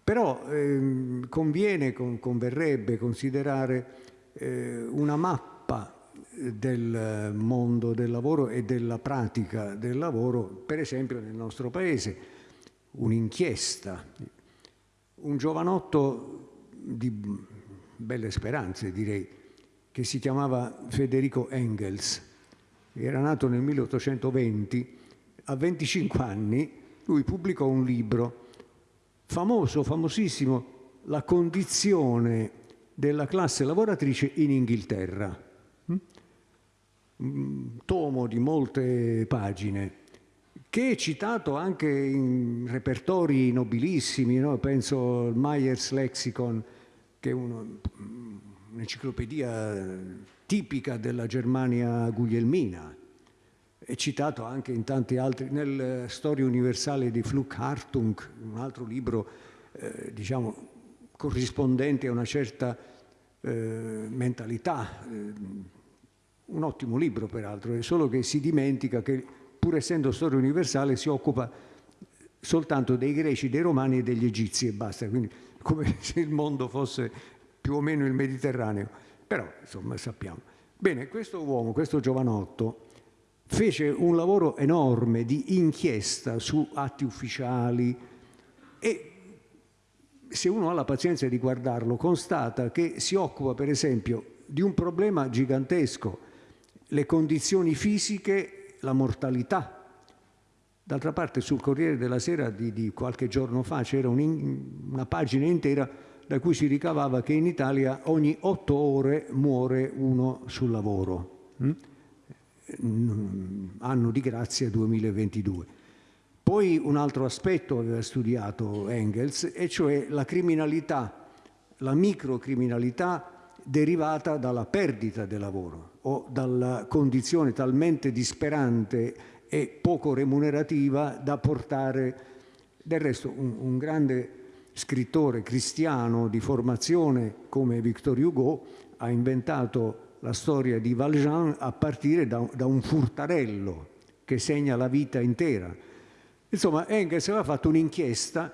Però ehm, conviene, con, converrebbe considerare eh, una mappa del mondo del lavoro e della pratica del lavoro, per esempio nel nostro paese, un'inchiesta, un giovanotto di belle speranze direi, che si chiamava Federico Engels, era nato nel 1820, a 25 anni lui pubblicò un libro famoso, famosissimo, La condizione della classe lavoratrice in Inghilterra. Mm? Un tomo di molte pagine che è citato anche in repertori nobilissimi, no? penso al Myers Lexicon, che è un'enciclopedia tipica della Germania guglielmina. è citato anche in tanti altri, nel Storia universale di Fluch Hartung, un altro libro, eh, diciamo, corrispondente a una certa eh, mentalità, eh, un ottimo libro peraltro, è solo che si dimentica che pur essendo storia universale si occupa soltanto dei greci, dei romani e degli egizi e basta, quindi come (laughs) se il mondo fosse più o meno il Mediterraneo, però insomma sappiamo. Bene, questo uomo, questo giovanotto, fece un lavoro enorme di inchiesta su atti ufficiali e se uno ha la pazienza di guardarlo constata che si occupa per esempio di un problema gigantesco, le condizioni fisiche, la mortalità. D'altra parte sul Corriere della Sera di, di qualche giorno fa c'era un, una pagina intera da cui si ricavava che in Italia ogni otto ore muore uno sul lavoro. Mm? Anno di grazia 2022. Poi un altro aspetto aveva studiato Engels, e cioè la criminalità, la microcriminalità derivata dalla perdita del lavoro o dalla condizione talmente disperante e poco remunerativa da portare, del resto un, un grande scrittore cristiano di formazione come Victor Hugo ha inventato la storia di Valjean a partire da, da un furtarello che segna la vita intera. Insomma, Engels aveva fatto un'inchiesta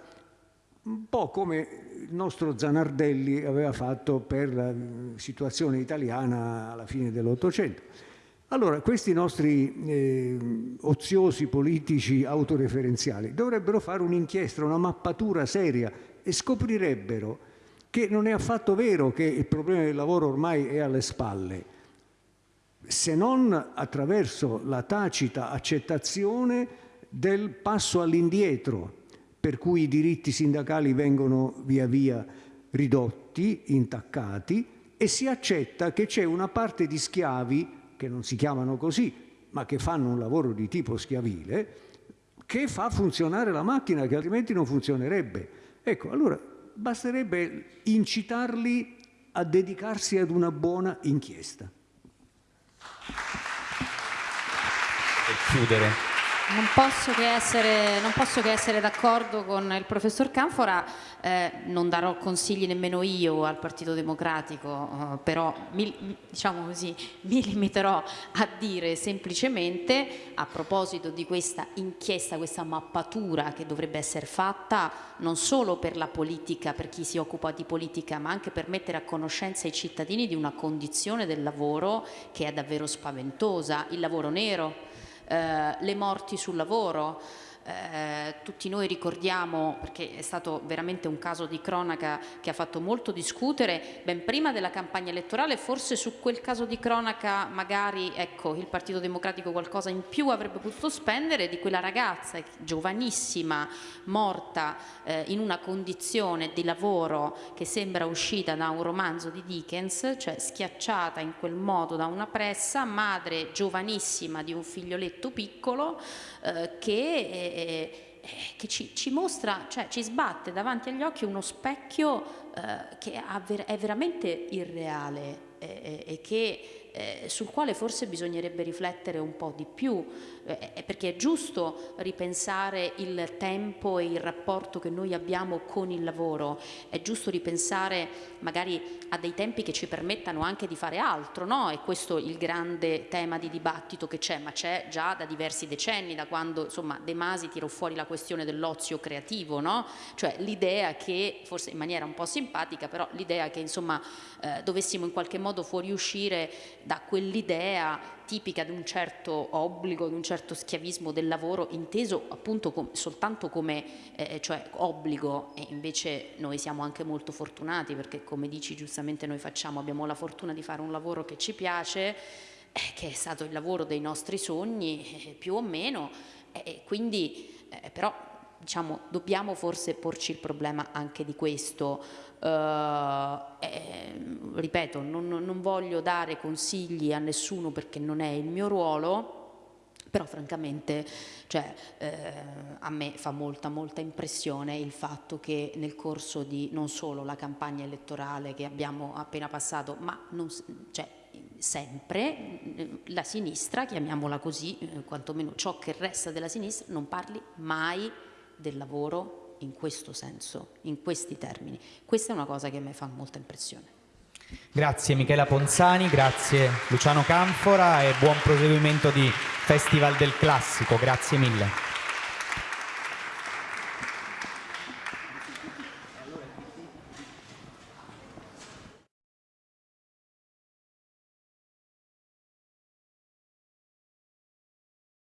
un po' come il nostro Zanardelli aveva fatto per la situazione italiana alla fine dell'Ottocento. Allora, questi nostri eh, oziosi politici autoreferenziali dovrebbero fare un'inchiesta, una mappatura seria e scoprirebbero che non è affatto vero che il problema del lavoro ormai è alle spalle, se non attraverso la tacita accettazione del passo all'indietro, per cui i diritti sindacali vengono via via ridotti, intaccati, e si accetta che c'è una parte di schiavi, che non si chiamano così, ma che fanno un lavoro di tipo schiavile, che fa funzionare la macchina, che altrimenti non funzionerebbe. Ecco, allora basterebbe incitarli a dedicarsi ad una buona inchiesta. E chiudere. Non posso che essere, essere d'accordo con il professor Canfora, eh, non darò consigli nemmeno io al Partito Democratico, eh, però mi, diciamo così, mi limiterò a dire semplicemente a proposito di questa inchiesta, questa mappatura che dovrebbe essere fatta non solo per la politica, per chi si occupa di politica, ma anche per mettere a conoscenza i cittadini di una condizione del lavoro che è davvero spaventosa, il lavoro nero eh, le morti sul lavoro, eh, tutti noi ricordiamo, perché è stato veramente un caso di cronaca che ha fatto molto discutere, ben prima della campagna elettorale, forse su quel caso di cronaca magari ecco, il Partito Democratico qualcosa in più avrebbe potuto spendere, di quella ragazza giovanissima, morta eh, in una condizione di lavoro che sembra uscita da un romanzo di Dickens, cioè schiacciata in quel modo da una pressa, madre giovanissima di un figlioletto piccolo eh, che eh, che ci, ci, mostra, cioè ci sbatte davanti agli occhi uno specchio eh, che è veramente irreale eh, e che eh, sul quale forse bisognerebbe riflettere un po' di più, eh, perché è giusto ripensare il tempo e il rapporto che noi abbiamo con il lavoro, è giusto ripensare magari a dei tempi che ci permettano anche di fare altro, no? E questo è il grande tema di dibattito che c'è, ma c'è già da diversi decenni, da quando insomma De Masi tirò fuori la questione dell'ozio creativo, no? Cioè l'idea che, forse in maniera un po' simpatica, però l'idea che insomma eh, dovessimo in qualche modo fuoriuscire da quell'idea tipica di un certo obbligo, di un certo schiavismo del lavoro inteso appunto com soltanto come eh, cioè obbligo e invece noi siamo anche molto fortunati perché come dici giustamente noi facciamo, abbiamo la fortuna di fare un lavoro che ci piace, eh, che è stato il lavoro dei nostri sogni eh, più o meno e quindi eh, però diciamo dobbiamo forse porci il problema anche di questo eh, ripeto, non, non, voglio dare consigli a nessuno perché non è il mio ruolo, però francamente cioè, eh, a me fa molta molta impressione il fatto che nel corso di non solo la campagna elettorale che abbiamo appena passato, ma non, cioè, sempre la sinistra, chiamiamola così, eh, quantomeno ciò che resta della sinistra, non parli mai del lavoro in questo senso, in questi termini. Questa è una cosa che a me fa molta impressione. Grazie Michela Ponzani, grazie Luciano Canfora e buon proseguimento di Festival del Classico, grazie mille.